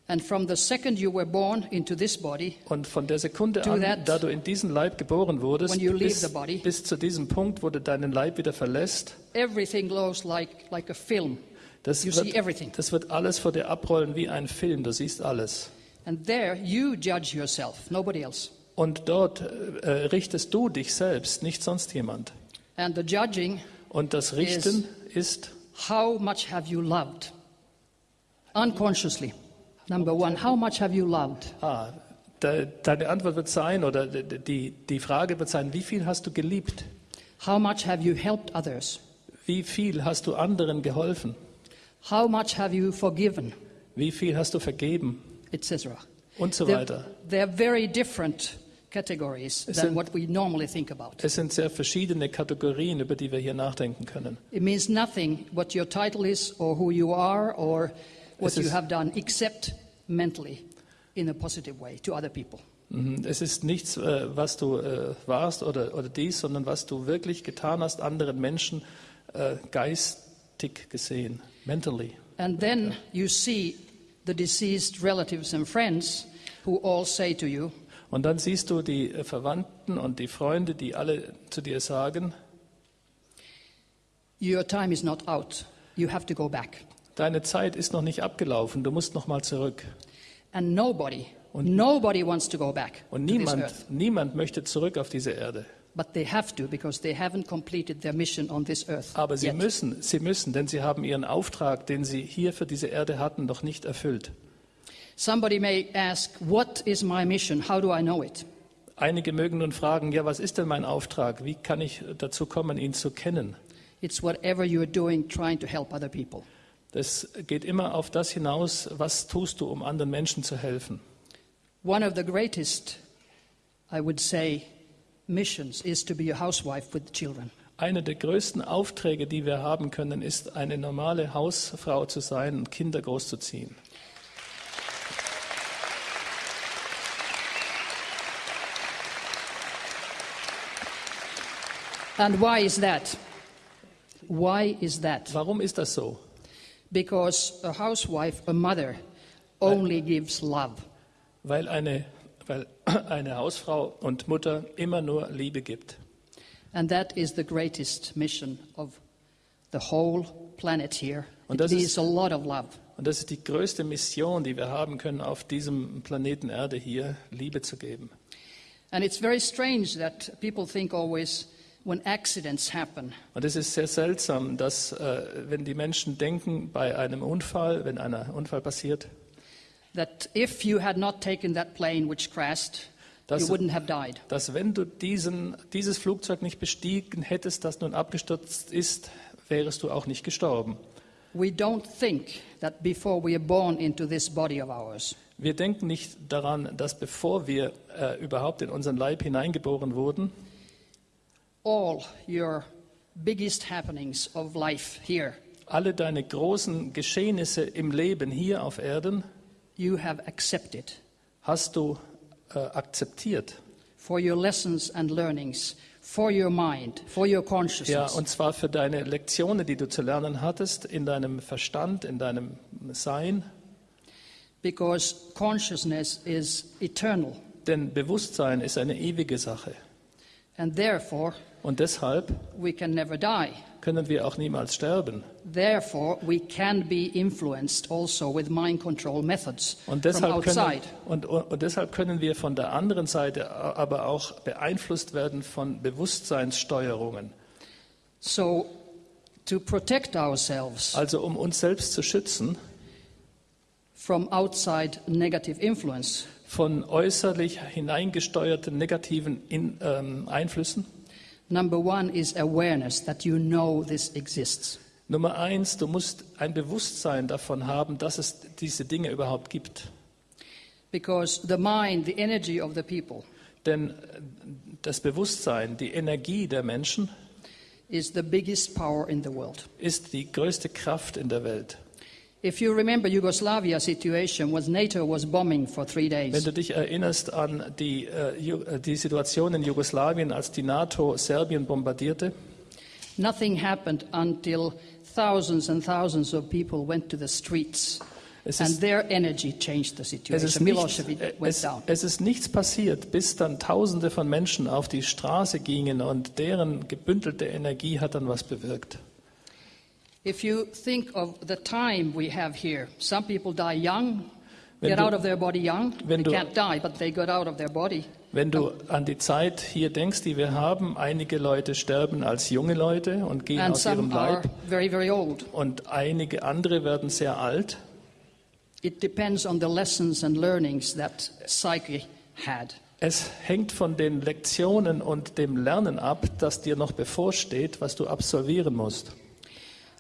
Speaker 2: And from the second you were born into this body,
Speaker 3: Und von der Sekunde an,
Speaker 2: that
Speaker 3: da du in diesen Leib geboren wurdest,
Speaker 2: when you leave
Speaker 3: bis,
Speaker 2: the body.
Speaker 3: bis zu diesem Punkt, wo du deinen Leib wieder verlässt,
Speaker 2: everything glows like, like a film.
Speaker 3: Das wird, das wird alles vor dir abrollen wie ein Film. Du siehst alles.
Speaker 2: And there you judge yourself, nobody else.
Speaker 3: Und dort äh, richtest du dich selbst, nicht sonst jemand.
Speaker 2: And the judging,
Speaker 3: Und das Richten ist,
Speaker 2: how much have you loved? Unconsciously. Number one, how much have you loved?
Speaker 3: ah, de, deine Antwort wird sein, oder de- die, die Frage wird sein, wie viel hast du geliebt?
Speaker 2: How much have you helped others?
Speaker 3: Wie viel hast du anderen geholfen?
Speaker 2: How much have you forgiven?
Speaker 3: Wie viel hast du vergeben?
Speaker 2: Etc.
Speaker 3: Und so
Speaker 2: They're,
Speaker 3: weiter.
Speaker 2: they're very different categories
Speaker 3: Es
Speaker 2: than
Speaker 3: sind-
Speaker 2: what we normally think about.
Speaker 3: Es sind sehr verschiedene Kategorien, über die wir hier nachdenken können.
Speaker 2: It means nothing what your title is or who you are or what
Speaker 3: Es
Speaker 2: you
Speaker 3: ist-
Speaker 2: have done except mentally in a positive way to other people.
Speaker 3: Mhm. Es ist nichts, äh, was du äh, warst oder, oder dies, sondern was du wirklich getan hast, anderen Menschen äh, geistig gesehen, mentally.
Speaker 2: And then you see the deceased relatives and friends who all say to you,
Speaker 3: Und dann siehst du die äh, Verwandten und die Freunde, die alle zu dir sagen,
Speaker 2: Your time is not out. You have to go back.
Speaker 3: deine Zeit ist noch nicht abgelaufen, du musst noch mal zurück.
Speaker 2: And nobody, nobody wants to go back
Speaker 3: Und
Speaker 2: to this
Speaker 3: niemand,
Speaker 2: earth.
Speaker 3: niemand möchte zurück auf diese Erde.
Speaker 2: But they have to because they haven't completed their mission on this earth.
Speaker 3: Aber sie
Speaker 2: yet.
Speaker 3: müssen, sie müssen, denn sie haben ihren Auftrag, den sie hier für diese Erde hatten, noch nicht erfüllt.
Speaker 2: Somebody may ask, What is my mission? How do I know it?
Speaker 3: Einige mögen nun fragen, ja, was ist denn mein Auftrag? Wie kann ich dazu kommen, ihn zu kennen?
Speaker 2: It's whatever you're doing trying to help other people.
Speaker 3: Das geht immer auf das hinaus, was tust du, um anderen Menschen zu helfen.
Speaker 2: One of the greatest, I would say, missions is to be a housewife with children.
Speaker 3: Einer der größten Aufträge, die wir haben können, ist, eine normale Hausfrau zu sein und Kinder großzuziehen.
Speaker 2: And why is that? Why is that?
Speaker 3: Warum ist das so?
Speaker 2: Because a housewife, a mother, only gives love.
Speaker 3: Weil eine, weil eine Hausfrau und Mutter immer nur Liebe gibt.
Speaker 2: And that is the greatest mission of the whole planet here.
Speaker 3: Und
Speaker 2: It
Speaker 3: das ist-
Speaker 2: a lot of love.
Speaker 3: Und das ist die größte Mission, die wir haben können, auf diesem Planeten Erde hier Liebe zu geben.
Speaker 2: And it's very strange that people think always when accidents happen,
Speaker 3: Und es ist sehr seltsam, dass äh, wenn die Menschen denken, bei einem Unfall, wenn ein Unfall passiert,
Speaker 2: that if you had not taken that plane which crashed,
Speaker 3: Das-
Speaker 2: you wouldn't have died.
Speaker 3: dass wenn du diesen, dieses Flugzeug nicht bestiegen hättest, das nun abgestürzt ist, wärest du auch nicht gestorben.
Speaker 2: We don't think that before we are born into this body of ours,
Speaker 3: Wir denken nicht daran, dass bevor wir äh, überhaupt in unseren Leib hineingeboren wurden,
Speaker 2: all your biggest happenings of life here,
Speaker 3: alle deine großen Geschehnisse im Leben hier auf Erden
Speaker 2: you have accepted
Speaker 3: hast du äh, akzeptiert.
Speaker 2: for your lessons and learnings, for your mind, for your
Speaker 3: Ja,
Speaker 2: consciousness.
Speaker 3: und zwar für deine Lektionen, die du zu lernen hattest, in deinem Verstand, in deinem Sein.
Speaker 2: because consciousness is eternal.
Speaker 3: Denn Bewusstsein ist eine ewige Sache.
Speaker 2: And therefore,
Speaker 3: Und deshalb
Speaker 2: we can never die.
Speaker 3: Können wir auch niemals sterben.
Speaker 2: Therefore, we can be influenced also with mind control methods
Speaker 3: Und
Speaker 2: from
Speaker 3: deshalb, können,
Speaker 2: outside.
Speaker 3: und, und, und deshalb können wir von der anderen Seite aber auch beeinflusst werden von Bewusstseinssteuerungen.
Speaker 2: So, to protect ourselves
Speaker 3: Also um uns selbst zu schützen
Speaker 2: from outside negative influence,
Speaker 3: von äußerlich hineingesteuerten negativen In, ähm, Einflüssen.
Speaker 2: Number one is awareness that you know this exists.
Speaker 3: Nummer eins, du musst ein Bewusstsein davon haben, dass es diese Dinge überhaupt gibt.
Speaker 2: Because the mind, the energy of the people,
Speaker 3: Denn äh, das Bewusstsein, die Energie der Menschen
Speaker 2: is the biggest power in the world.
Speaker 3: ist die größte Kraft in der Welt.
Speaker 2: If you remember Yugoslavia situation when NATO was bombing for three
Speaker 3: Wenn
Speaker 2: days,
Speaker 3: du dich erinnerst an die, äh, äh, die Situation in Jugoslawien, als die NATO Serbien bombardierte,
Speaker 2: nothing happened until thousands and thousands of people went to the streets.
Speaker 3: Es
Speaker 2: and
Speaker 3: ist-
Speaker 2: their energy changed the
Speaker 3: es ist,
Speaker 2: Milosevic
Speaker 3: äh, es, es ist nichts passiert, bis dann Tausende von Menschen auf die Straße gingen und deren gebündelte Energie hat dann was bewirkt.
Speaker 2: If you think of the time we have here, some people die young,
Speaker 3: Wenn
Speaker 2: get
Speaker 3: du-
Speaker 2: out of their body young. They
Speaker 3: du-
Speaker 2: can't die, but they got out of their body.
Speaker 3: Wenn du an die Zeit hier denkst, die wir haben, einige Leute sterben als junge Leute und gehen aus ihrem Leib
Speaker 2: very, very old.
Speaker 3: und einige andere werden sehr alt.
Speaker 2: It depends on the lessons and learnings that psyche had.
Speaker 3: Es hängt von den Lektionen und dem Lernen ab, das dir noch bevorsteht, was du absolvieren musst.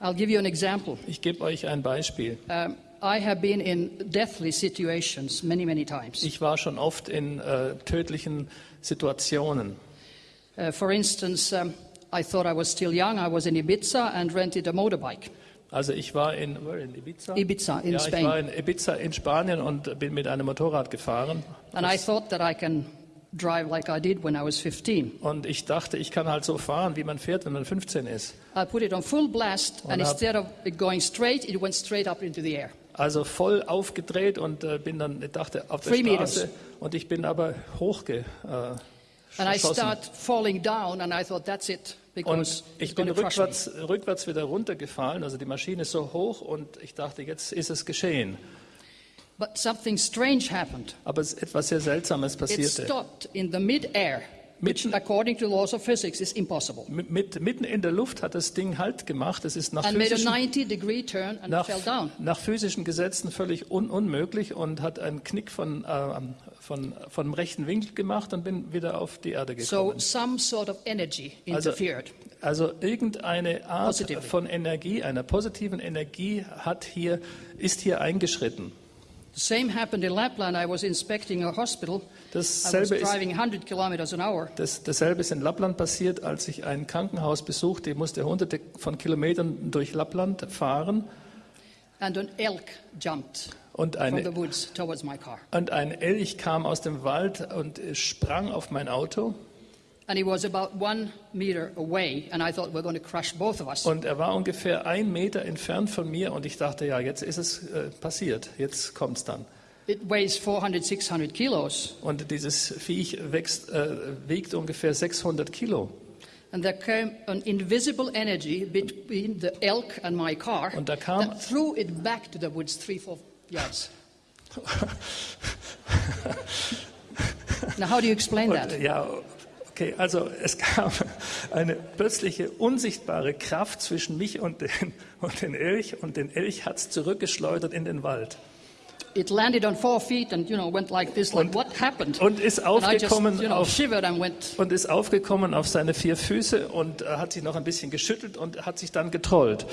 Speaker 2: I'll give you an example.
Speaker 3: Ich gebe euch ein Beispiel.
Speaker 2: Um, I have been in deathly situations many, many times.
Speaker 3: Ich war schon oft in äh, tödlichen Situationen.
Speaker 2: Uh, for instance, um, I thought I was still young. I was in Ibiza and rented a motorbike.
Speaker 3: Also ich war in, in Ibiza?
Speaker 2: Ibiza in
Speaker 3: ja,
Speaker 2: Spain.
Speaker 3: ich war in Ibiza in Spanien und bin mit einem Motorrad gefahren.
Speaker 2: And I thought that I can drive like I did when I was 15.
Speaker 3: Und ich dachte, ich kann halt so fahren, wie man fährt, wenn man 15 ist.
Speaker 2: I put it on full blast, and
Speaker 3: hab-
Speaker 2: instead of it going straight, it went straight up into the air.
Speaker 3: Also voll aufgedreht und äh, bin dann, ich dachte, auf der
Speaker 2: Three meters.
Speaker 3: Straße. Und ich bin aber hochge. Äh,
Speaker 2: And I start falling down, and I thought, that's it, because
Speaker 3: Und ich
Speaker 2: going
Speaker 3: bin rückwärts, rückwärts wieder runtergefallen. Also die Maschine ist so hoch und ich dachte, jetzt ist es geschehen.
Speaker 2: But something strange happened.
Speaker 3: Aber es etwas sehr Seltsames
Speaker 2: It
Speaker 3: passierte.
Speaker 2: stopped in the mid-air, which,
Speaker 3: Mitten-
Speaker 2: according to laws of physics, is impossible.
Speaker 3: Mit, mit, mitten in der Luft hat das Ding Halt gemacht. Es ist nach
Speaker 2: And made a
Speaker 3: physischen,
Speaker 2: 90-degree turn and
Speaker 3: nach,
Speaker 2: fell down.
Speaker 3: nach physischen Gesetzen völlig un, unmöglich und hat einen Knick von, äh, von, von rechten Winkel gemacht und bin wieder auf die Erde
Speaker 2: So
Speaker 3: gekommen.
Speaker 2: some sort of energy
Speaker 3: Also,
Speaker 2: interfered.
Speaker 3: also irgendeine Art
Speaker 2: Positively.
Speaker 3: von Energie, einer positiven Energie hat hier, ist hier eingeschritten. Dasselbe ist,
Speaker 2: driving 100 kilometers an hour.
Speaker 3: das, dasselbe ist in Lappland passiert, als ich ein Krankenhaus besuchte. Ich musste hunderte von Kilometern durch Lappland fahren
Speaker 2: And an elk jumped
Speaker 3: und,
Speaker 2: from the
Speaker 3: eine,
Speaker 2: woods towards my car.
Speaker 3: und ein Elch kam aus dem Wald und sprang auf mein Auto.
Speaker 2: And he was about one meter away, and I thought we're going to crush both of us.
Speaker 3: Und er war ungefähr ein Meter entfernt von mir und ich dachte, ja, jetzt ist es äh, passiert, jetzt kommt's dann.
Speaker 2: It weighs 400, 600 kilos.
Speaker 3: Und dieses Viech wächst, äh, wiegt ungefähr 600 Kilo.
Speaker 2: And there came an invisible energy between the elk and my car
Speaker 3: Und da kam-
Speaker 2: that threw it back to the woods three, four yards. now, how do you explain that?
Speaker 3: Und, ja, okay, also es gab eine plötzliche unsichtbare Kraft zwischen mich und den, und den Elch und den Elch hat es zurückgeschleudert in den Wald.
Speaker 2: It landed on four feet and, you know, went like this, like,
Speaker 3: Und-
Speaker 2: what happened?
Speaker 3: Und ist
Speaker 2: and I just,
Speaker 3: aufgekommen
Speaker 2: you know,
Speaker 3: auf
Speaker 2: shivered and went,
Speaker 3: und ist aufgekommen auf seine vier Füße und äh, hat sich noch ein bisschen geschüttelt und hat sich dann getrollt.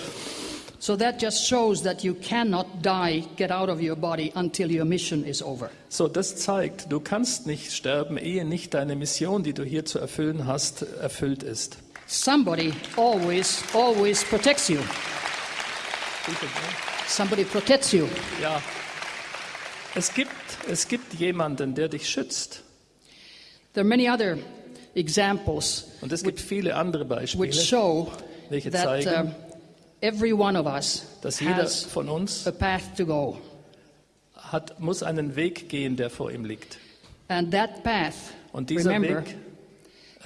Speaker 2: So that just shows that you cannot die, get out of your body until your mission is over.
Speaker 3: So, das zeigt, du kannst nicht sterben, ehe nicht deine Mission, die du hier zu erfüllen hast, erfüllt ist.
Speaker 2: Somebody always, always protects you. Somebody protects you.
Speaker 3: Ja, es gibt, es gibt jemanden, der dich schützt.
Speaker 2: There are many other examples
Speaker 3: Und es gibt viele andere Beispiele,
Speaker 2: which show
Speaker 3: welche
Speaker 2: that
Speaker 3: zeigen,
Speaker 2: um, every one of us
Speaker 3: dass jeder von uns
Speaker 2: a path to go.
Speaker 3: hat, muss einen Weg gehen, der vor ihm liegt.
Speaker 2: And that path,
Speaker 3: Und dieser
Speaker 2: remember,
Speaker 3: Weg,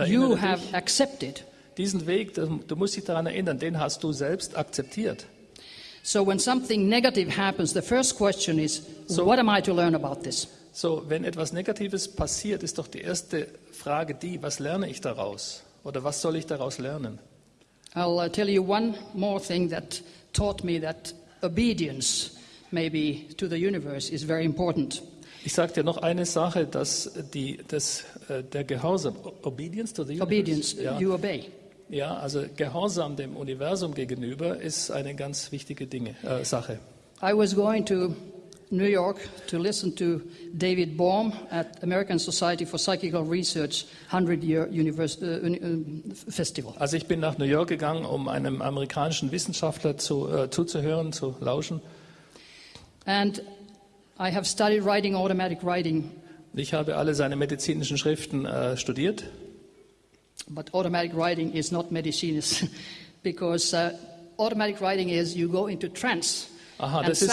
Speaker 2: you
Speaker 3: erinnere
Speaker 2: have
Speaker 3: dich,
Speaker 2: accepted.
Speaker 3: diesen Weg, du du musst dich daran erinnern, den hast du selbst akzeptiert.
Speaker 2: So when something negative happens, the first question is,
Speaker 3: So-
Speaker 2: what am I to learn about this?
Speaker 3: So, wenn etwas Negatives passiert, ist doch die erste Frage die, was lerne ich daraus? Oder was soll ich daraus lernen?
Speaker 2: I'll uh, tell you one more thing that taught me that obedience, maybe to the universe, is very important.
Speaker 3: Ich sage dir noch eine Sache, dass die, das, äh, der Gehorsam, Obedience to the universe,
Speaker 2: Obedience,
Speaker 3: ja,
Speaker 2: you obey.
Speaker 3: ja, also Gehorsam dem Universum gegenüber ist eine ganz wichtige Dinge, äh, Sache.
Speaker 2: I was going to New York to listen to David Baum at American Society for Psychical Research 100-year univers- uh, uni- um, festival.
Speaker 3: Also ich bin nach New York gegangen, um einem amerikanischen Wissenschaftler zu, äh, zuzuhören, zu lauschen.
Speaker 2: And I have studied writing automatic writing,
Speaker 3: Ich habe alle seine medizinischen Schriften äh, studiert.
Speaker 2: but automatic writing is not medicines because uh, automatic writing is you go into trance
Speaker 3: Aha, das ist-.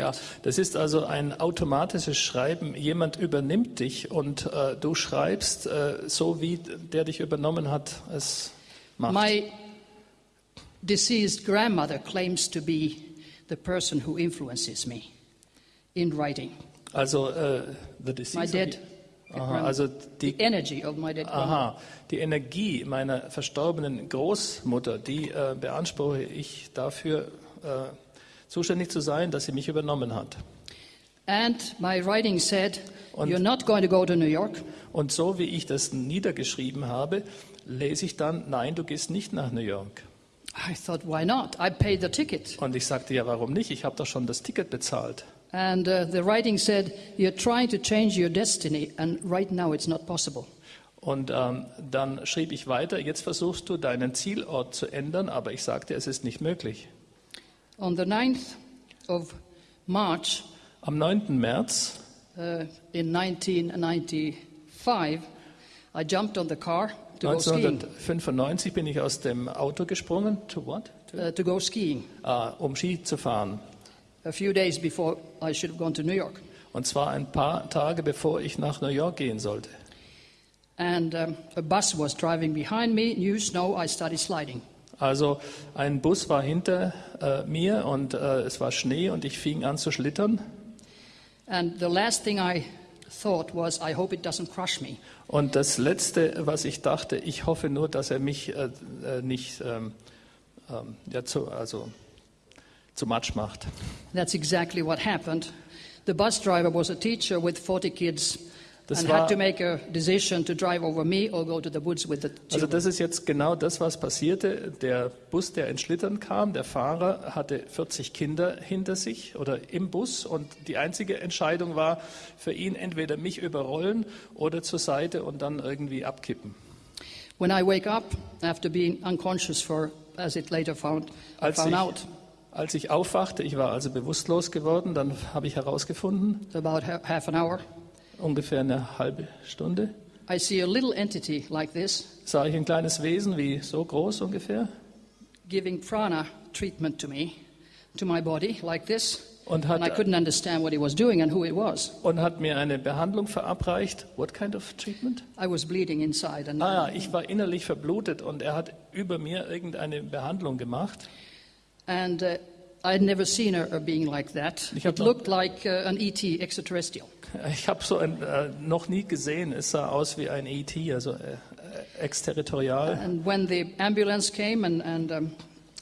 Speaker 3: Ja, das also ein automatisches Schreiben. Jemand übernimmt dich und äh, du schreibst äh, so, wie der dich übernommen hat, es macht.
Speaker 2: My deceased grandmother claims to be the person who influences me in writing.
Speaker 3: also äh, the deceased
Speaker 2: My dead
Speaker 3: Aha, also die, aha, die Energie meiner verstorbenen Großmutter, die äh, beanspruche ich dafür, äh, zuständig zu sein, dass sie mich übernommen hat.
Speaker 2: And my writing said,
Speaker 3: Und-
Speaker 2: You're not going to go to New York.
Speaker 3: Und so wie ich das niedergeschrieben habe, lese ich dann, nein, du gehst nicht nach New York.
Speaker 2: I thought, Why not? I paid the ticket.
Speaker 3: Und ich sagte, ja, warum nicht? Ich habe doch schon das Ticket bezahlt.
Speaker 2: And uh, the writing said, You're trying to change your destiny, and right now it's not possible.
Speaker 3: Und ähm, dann schrieb ich weiter, jetzt versuchst du deinen Zielort zu ändern, aber ich sagte, es ist nicht möglich.
Speaker 2: On the 9th of March
Speaker 3: Am 9. März
Speaker 2: uh, in 1995, I jumped on the car to go skiing.
Speaker 3: 1995 bin ich aus dem Auto gesprungen. To what? To,
Speaker 2: Uh, to go skiing
Speaker 3: ah, um Ski zu fahren.
Speaker 2: A few days before I should have gone to New York.
Speaker 3: Und zwar ein paar Tage bevor ich nach New York gehen sollte.
Speaker 2: And um, a bus was driving behind me, new snow, I started sliding.
Speaker 3: Also ein Bus war hinter äh, mir und äh, es war Schnee und ich fing an zu schlittern.
Speaker 2: And the last thing I thought was, I hope it doesn't crush me.
Speaker 3: Und das Letzte, was ich dachte, ich hoffe nur, dass er mich äh, äh, nicht ähm, ähm, ja, zu, also, zu Matsch macht.
Speaker 2: That's exactly what happened. The bus driver was a teacher with 40 kids
Speaker 3: Das
Speaker 2: and
Speaker 3: war-
Speaker 2: had to make a decision to drive over me or go to the woods with the
Speaker 3: Also das ist jetzt genau das, was passierte. Der Bus, der ins Schlittern kam, der Fahrer hatte 40 Kinder hinter sich oder im Bus und die einzige Entscheidung war für ihn entweder mich überrollen oder zur Seite und dann irgendwie abkippen.
Speaker 2: When I wake up after being unconscious for, as it later found,
Speaker 3: Als
Speaker 2: found
Speaker 3: ich,
Speaker 2: out
Speaker 3: als ich aufwachte, ich war also bewusstlos geworden, dann habe ich herausgefunden,
Speaker 2: about ha- half an hour,
Speaker 3: ungefähr eine halbe Stunde,
Speaker 2: I see a little entity like this
Speaker 3: sah ich ein kleines Wesen, wie so groß ungefähr,
Speaker 2: giving prana treatment to me, to my body, like this.
Speaker 3: und
Speaker 2: And I
Speaker 3: hat,
Speaker 2: couldn't understand what he was doing and who it was.
Speaker 3: und hat mir eine Behandlung verabreicht. What kind of treatment?
Speaker 2: I was bleeding inside, and
Speaker 3: Ah ja, ich war innerlich verblutet und er hat über mir irgendeine Behandlung gemacht.
Speaker 2: And uh, I had never seen a, a being like that. It looked like uh, an ET, extraterrestrial.
Speaker 3: Ich habe so ein, äh, noch nie gesehen, es sah aus wie ein ET, also äh, äh, exterritorial.
Speaker 2: And when the ambulance came and, and, um,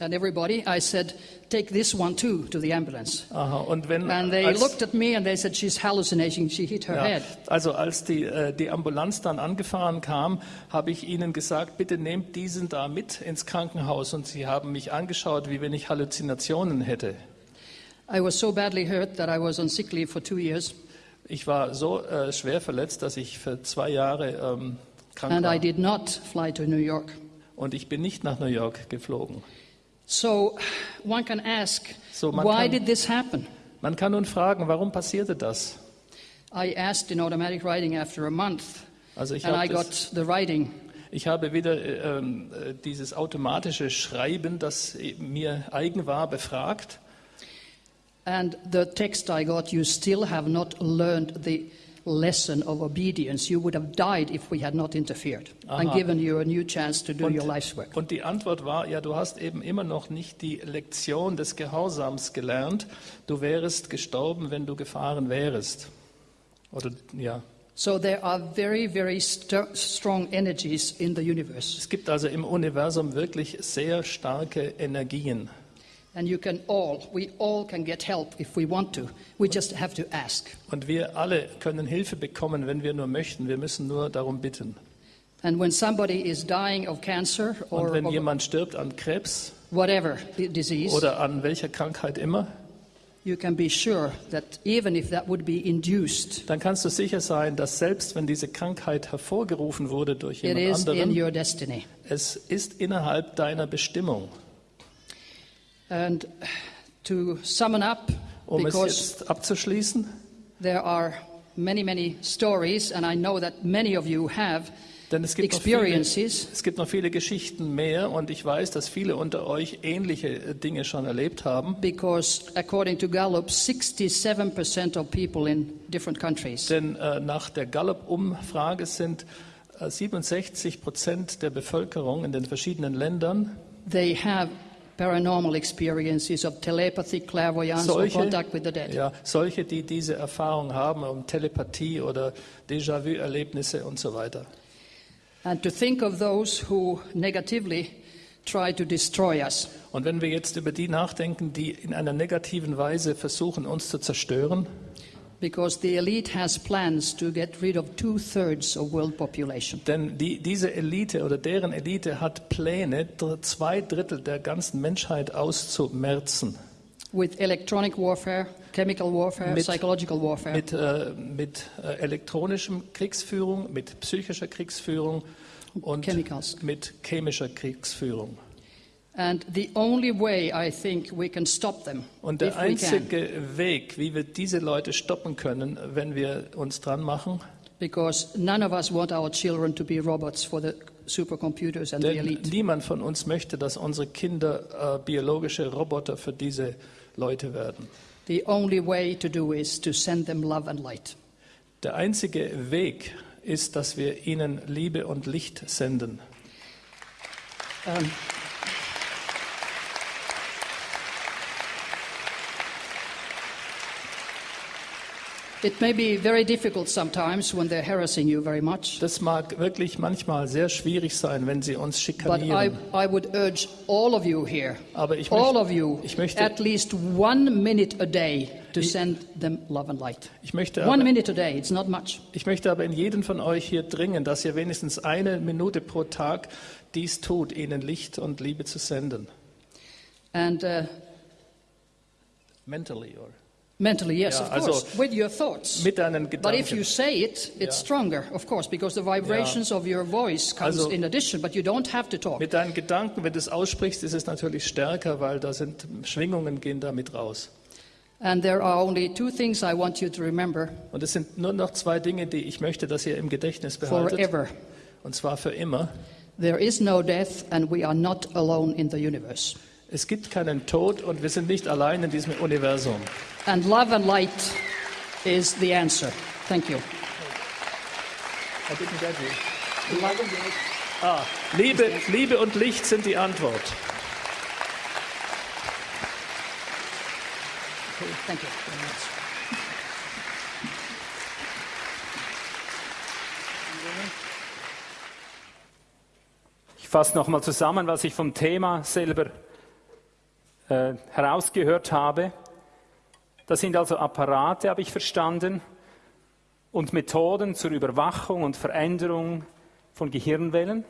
Speaker 2: and everybody, I said, take this one too to the ambulance.
Speaker 3: Aha, und wenn
Speaker 2: And they
Speaker 3: als,
Speaker 2: looked at me and they said, she's hallucinating. She hit her
Speaker 3: ja,
Speaker 2: head.
Speaker 3: also als die, äh, die Ambulanz dann angefahren kam, habe ich ihnen gesagt, bitte nehmt diesen da mit ins Krankenhaus. Und sie haben mich angeschaut, wie wenn ich Halluzinationen hätte.
Speaker 2: I was so badly hurt that I was on sick leave for two years.
Speaker 3: Ich war so äh, schwer verletzt, dass ich für zwei Jahre ähm, krank
Speaker 2: And I
Speaker 3: war.
Speaker 2: did not fly to New York.
Speaker 3: Und ich bin nicht nach New York geflogen.
Speaker 2: So one can ask,
Speaker 3: So man
Speaker 2: why
Speaker 3: kann-
Speaker 2: did this happen?
Speaker 3: Man kann nun fragen, warum passierte das?
Speaker 2: I asked in automatic writing after a month,
Speaker 3: Also ich
Speaker 2: and I
Speaker 3: habe
Speaker 2: got
Speaker 3: das-
Speaker 2: the writing.
Speaker 3: Ich habe wieder äh, ähm, äh, dieses automatische Schreiben, das äh, mir eigen war, befragt.
Speaker 2: And the text I got, you still have not learned the lesson of obedience. You would have died if we had not interfered and
Speaker 3: Aha.
Speaker 2: given you a new chance to do
Speaker 3: Und,
Speaker 2: your life's work.
Speaker 3: und die Antwort war, ja, du hast eben immer noch nicht die Lektion des Gehorsams gelernt. Du wärest gestorben, wenn du gefahren wärst. Oder ja.
Speaker 2: So there are very, very st- strong energies in the universe.
Speaker 3: Es gibt also im Universum wirklich sehr starke Energien.
Speaker 2: And you can all, we all can get help if we want to. We just have to ask.
Speaker 3: Und wir alle können Hilfe bekommen, wenn wir nur möchten. Wir müssen nur darum bitten.
Speaker 2: And when somebody is dying of cancer
Speaker 3: Und
Speaker 2: or
Speaker 3: wenn
Speaker 2: of
Speaker 3: jemand stirbt an Krebs
Speaker 2: whatever disease,
Speaker 3: oder an welcher Krankheit immer,
Speaker 2: you can be sure that even if that would be induced,
Speaker 3: dann kannst du sicher sein, dass selbst wenn diese Krankheit hervorgerufen wurde durch
Speaker 2: it
Speaker 3: jemand
Speaker 2: is in
Speaker 3: anderen,
Speaker 2: your destiny.
Speaker 3: es ist innerhalb deiner Bestimmung.
Speaker 2: And to sum it up,
Speaker 3: Um es jetzt abzuschließen,
Speaker 2: there are many, many stories, and I know that many of you have
Speaker 3: denn es gibt, noch viele,
Speaker 2: experiences
Speaker 3: es gibt noch viele Geschichten mehr und ich weiß, dass viele unter euch ähnliche äh, Dinge schon erlebt haben.
Speaker 2: because according to Gallup, 67% of people in different countries
Speaker 3: Denn äh, nach der Gallup-Umfrage sind äh, 67 Prozent der Bevölkerung in den verschiedenen Ländern
Speaker 2: they have paranormal experiences of telepathy, clairvoyance, or
Speaker 3: solche,
Speaker 2: contact with the dead.
Speaker 3: ja, solche, die diese Erfahrung haben, um Telepathie oder Déjà-vu-Erlebnisse und so weiter.
Speaker 2: And to think of those who negatively try to destroy us.
Speaker 3: Und wenn wir jetzt über die nachdenken, die in einer negativen Weise versuchen, uns zu zerstören,
Speaker 2: Because the elite has plans to get rid of two thirds of world population.
Speaker 3: denn die, diese Elite oder deren Elite hat Pläne, zwei Drittel der ganzen Menschheit auszumerzen.
Speaker 2: With electronic warfare, chemical warfare,
Speaker 3: Mit-
Speaker 2: psychological warfare.
Speaker 3: Mit, äh, mit äh, elektronischem Kriegsführung, mit psychischer Kriegsführung und
Speaker 2: Chemicals.
Speaker 3: mit chemischer Kriegsführung. Und der
Speaker 2: if we can,
Speaker 3: einzige Weg, wie wir diese Leute stoppen können, wenn wir uns dran machen,
Speaker 2: because none of us want our children to be robots for the supercomputers and the elite.
Speaker 3: niemand von uns möchte, dass unsere Kinder äh, biologische Roboter für diese Leute werden.
Speaker 2: The only way to do is to send them love and light.
Speaker 3: Der einzige Weg ist, dass wir ihnen Liebe und Licht senden.
Speaker 2: Um, it may be very difficult sometimes when they're harassing you very much,
Speaker 3: Das mag wirklich manchmal sehr schwierig sein, wenn sie uns
Speaker 2: but I,
Speaker 3: schikanieren.
Speaker 2: I would urge all of you here,
Speaker 3: Aber ich
Speaker 2: all
Speaker 3: möchte,
Speaker 2: of you,
Speaker 3: möchte-
Speaker 2: at least one minute a day to send them love and light.
Speaker 3: ich möchte,
Speaker 2: One
Speaker 3: aber,
Speaker 2: minute a day, it's not much.
Speaker 3: ich möchte aber in jeden von euch hier dringen, dass ihr wenigstens eine Minute pro Tag dies tut, ihnen Licht und Liebe zu senden.
Speaker 2: And uh,
Speaker 3: Mentally or
Speaker 2: mentally, yes,
Speaker 3: Ja,
Speaker 2: of
Speaker 3: also
Speaker 2: course, with your thoughts.
Speaker 3: mit deinen
Speaker 2: But if you
Speaker 3: Gedanken.
Speaker 2: say it, it's
Speaker 3: Ja.
Speaker 2: stronger, of course, because the vibrations of your voice comes
Speaker 3: Also-
Speaker 2: in addition, but you don't have to talk.
Speaker 3: Mit deinen Gedanken, wenn du es aussprichst, ist es natürlich stärker, weil da sind Schwingungen gehen damit raus.
Speaker 2: And there are only two things I want you to remember
Speaker 3: Und es sind nur noch zwei Dinge, die ich möchte, dass ihr im Gedächtnis behaltet.
Speaker 2: forever.
Speaker 3: Und zwar für immer.
Speaker 2: There is no death, and we are not alone in the universe.
Speaker 3: Es gibt keinen Tod und wir sind nicht allein in diesem Universum.
Speaker 2: And love and light is the answer. Thank you.
Speaker 3: Ah, Liebe, Liebe und Licht sind die Antwort.
Speaker 2: Okay, thank you very much.
Speaker 1: Ich fasse nochmal zusammen, was ich vom Thema selber äh, herausgehört habe. Das sind also Apparate, habe ich verstanden, und Methoden zur Überwachung und Veränderung von Gehirnwellen.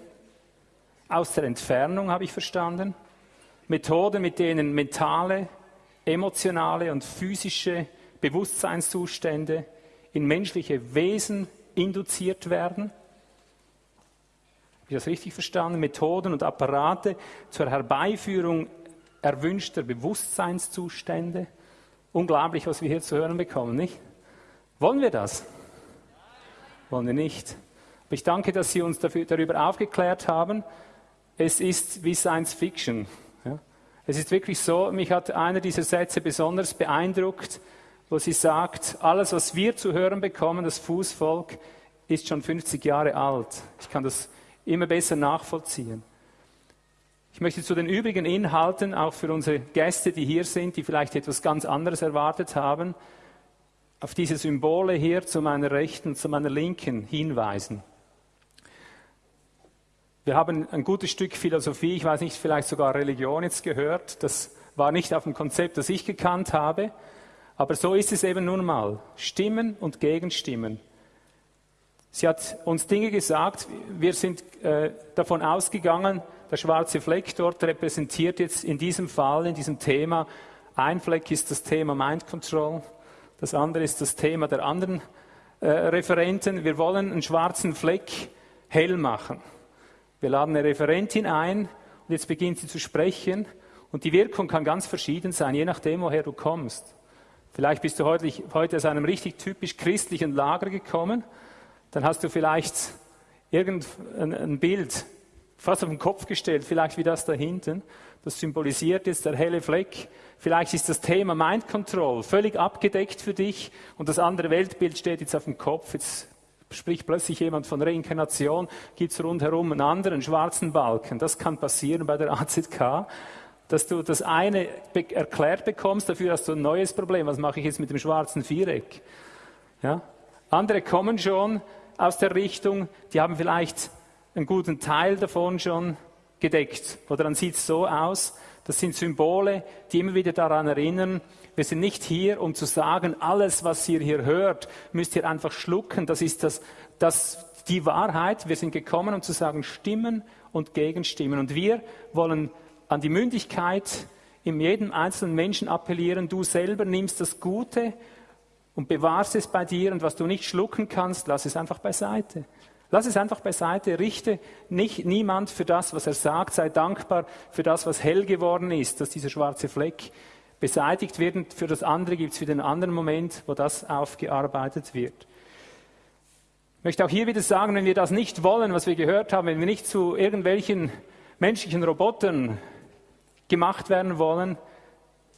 Speaker 1: Aus der Entfernung habe ich verstanden. Methoden, mit denen mentale, emotionale und physische Bewusstseinszustände in menschliche Wesen induziert werden. Habe ich das richtig verstanden? Methoden und Apparate zur Herbeiführung erwünschter Bewusstseinszustände. Unglaublich, was wir hier zu hören bekommen, nicht? Wollen wir das? Wollen wir nicht. Aber ich danke, dass Sie uns dafür, darüber aufgeklärt haben. Es ist wie Science Fiction. Ja? Es ist wirklich so, mich hat einer dieser Sätze besonders beeindruckt, wo sie sagt, alles, was wir zu hören bekommen, das Fußvolk, ist schon 50 Jahre alt. Ich kann das immer besser nachvollziehen. Ich möchte zu den übrigen Inhalten, auch für unsere Gäste, die hier sind, die vielleicht etwas ganz anderes erwartet haben, auf diese Symbole hier zu meiner Rechten, zu meiner Linken hinweisen. Wir haben ein gutes Stück Philosophie, ich weiß nicht, vielleicht sogar Religion jetzt gehört. Das war nicht auf dem Konzept, das ich gekannt habe. Aber so ist es eben nun mal. Stimmen und Gegenstimmen. Sie hat uns Dinge gesagt, wir sind äh, davon ausgegangen, der schwarze Fleck dort repräsentiert jetzt in diesem Fall, in diesem Thema, ein Fleck ist das Thema Mind Control, das andere ist das Thema der anderen äh, Referenten. Wir wollen einen schwarzen Fleck hell machen. Wir laden eine Referentin ein und jetzt beginnt sie zu sprechen und die Wirkung kann ganz verschieden sein, je nachdem, woher du kommst. Vielleicht bist du heute, heute aus einem richtig typisch christlichen Lager gekommen, dann hast du vielleicht irgendein ein Bild fast auf den Kopf gestellt, vielleicht wie das da hinten. Das symbolisiert jetzt der helle Fleck. Vielleicht ist das Thema Mind Control völlig abgedeckt für dich und das andere Weltbild steht jetzt auf dem Kopf. Jetzt spricht plötzlich jemand von Reinkarnation, gibt es rundherum einen anderen schwarzen Balken. Das kann passieren bei der AZK, dass du das eine erklärt bekommst, dafür hast du ein neues Problem. Was mache ich jetzt mit dem schwarzen Viereck? Ja? Andere kommen schon aus der Richtung, die haben vielleicht einen guten Teil davon schon gedeckt. Oder dann sieht es so aus, das sind Symbole, die immer wieder daran erinnern, wir sind nicht hier, um zu sagen, alles, was ihr hier hört, müsst ihr einfach schlucken. Das ist das, das, die Wahrheit. Wir sind gekommen, um zu sagen, Stimmen und Gegenstimmen. Und wir wollen an die Mündigkeit in jedem einzelnen Menschen appellieren. Du selber nimmst das Gute und bewahrst es bei dir. Und was du nicht schlucken kannst, lass es einfach beiseite. Lass es einfach beiseite, richte nicht niemand für das, was er sagt, sei dankbar für das, was hell geworden ist, dass dieser schwarze Fleck beseitigt wird. Und für das andere gibt es wieder einen anderen Moment, wo das aufgearbeitet wird. Ich möchte auch hier wieder sagen, wenn wir das nicht wollen, was wir gehört haben, wenn wir nicht zu irgendwelchen menschlichen Robotern gemacht werden wollen,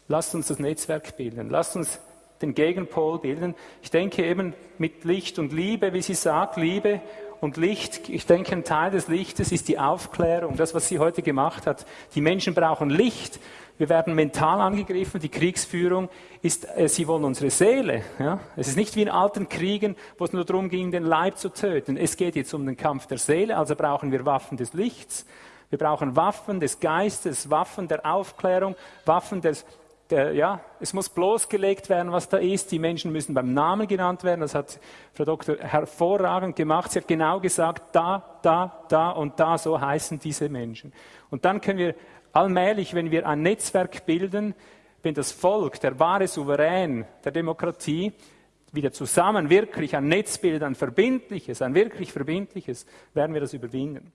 Speaker 1: lasst uns das Netzwerk bilden. Lasst uns den Gegenpol bilden. Ich denke eben mit Licht und Liebe, wie sie sagt, Liebe und Licht. Ich denke, ein Teil des Lichtes ist die Aufklärung, das, was sie heute gemacht hat. Die Menschen brauchen Licht. Wir werden mental angegriffen. Die Kriegsführung ist, äh, sie wollen unsere Seele. Ja? Es ist nicht wie in alten Kriegen, wo es nur darum ging, den Leib zu töten. Es geht jetzt um den Kampf der Seele, also brauchen wir Waffen des Lichts. Wir brauchen Waffen des Geistes, Waffen der Aufklärung, Waffen des, der, ja, es muss bloßgelegt werden, was da ist. Die Menschen müssen beim Namen genannt werden. Das hat Frau Doktor hervorragend gemacht. Sie hat genau gesagt, da, da, da und da, so heißen diese Menschen. Und dann können wir allmählich, wenn wir ein Netzwerk bilden, wenn das Volk, der wahre Souverän der Demokratie, wieder zusammen wirklich ein Netz bildet, ein verbindliches, ein wirklich verbindliches, werden wir das überwinden.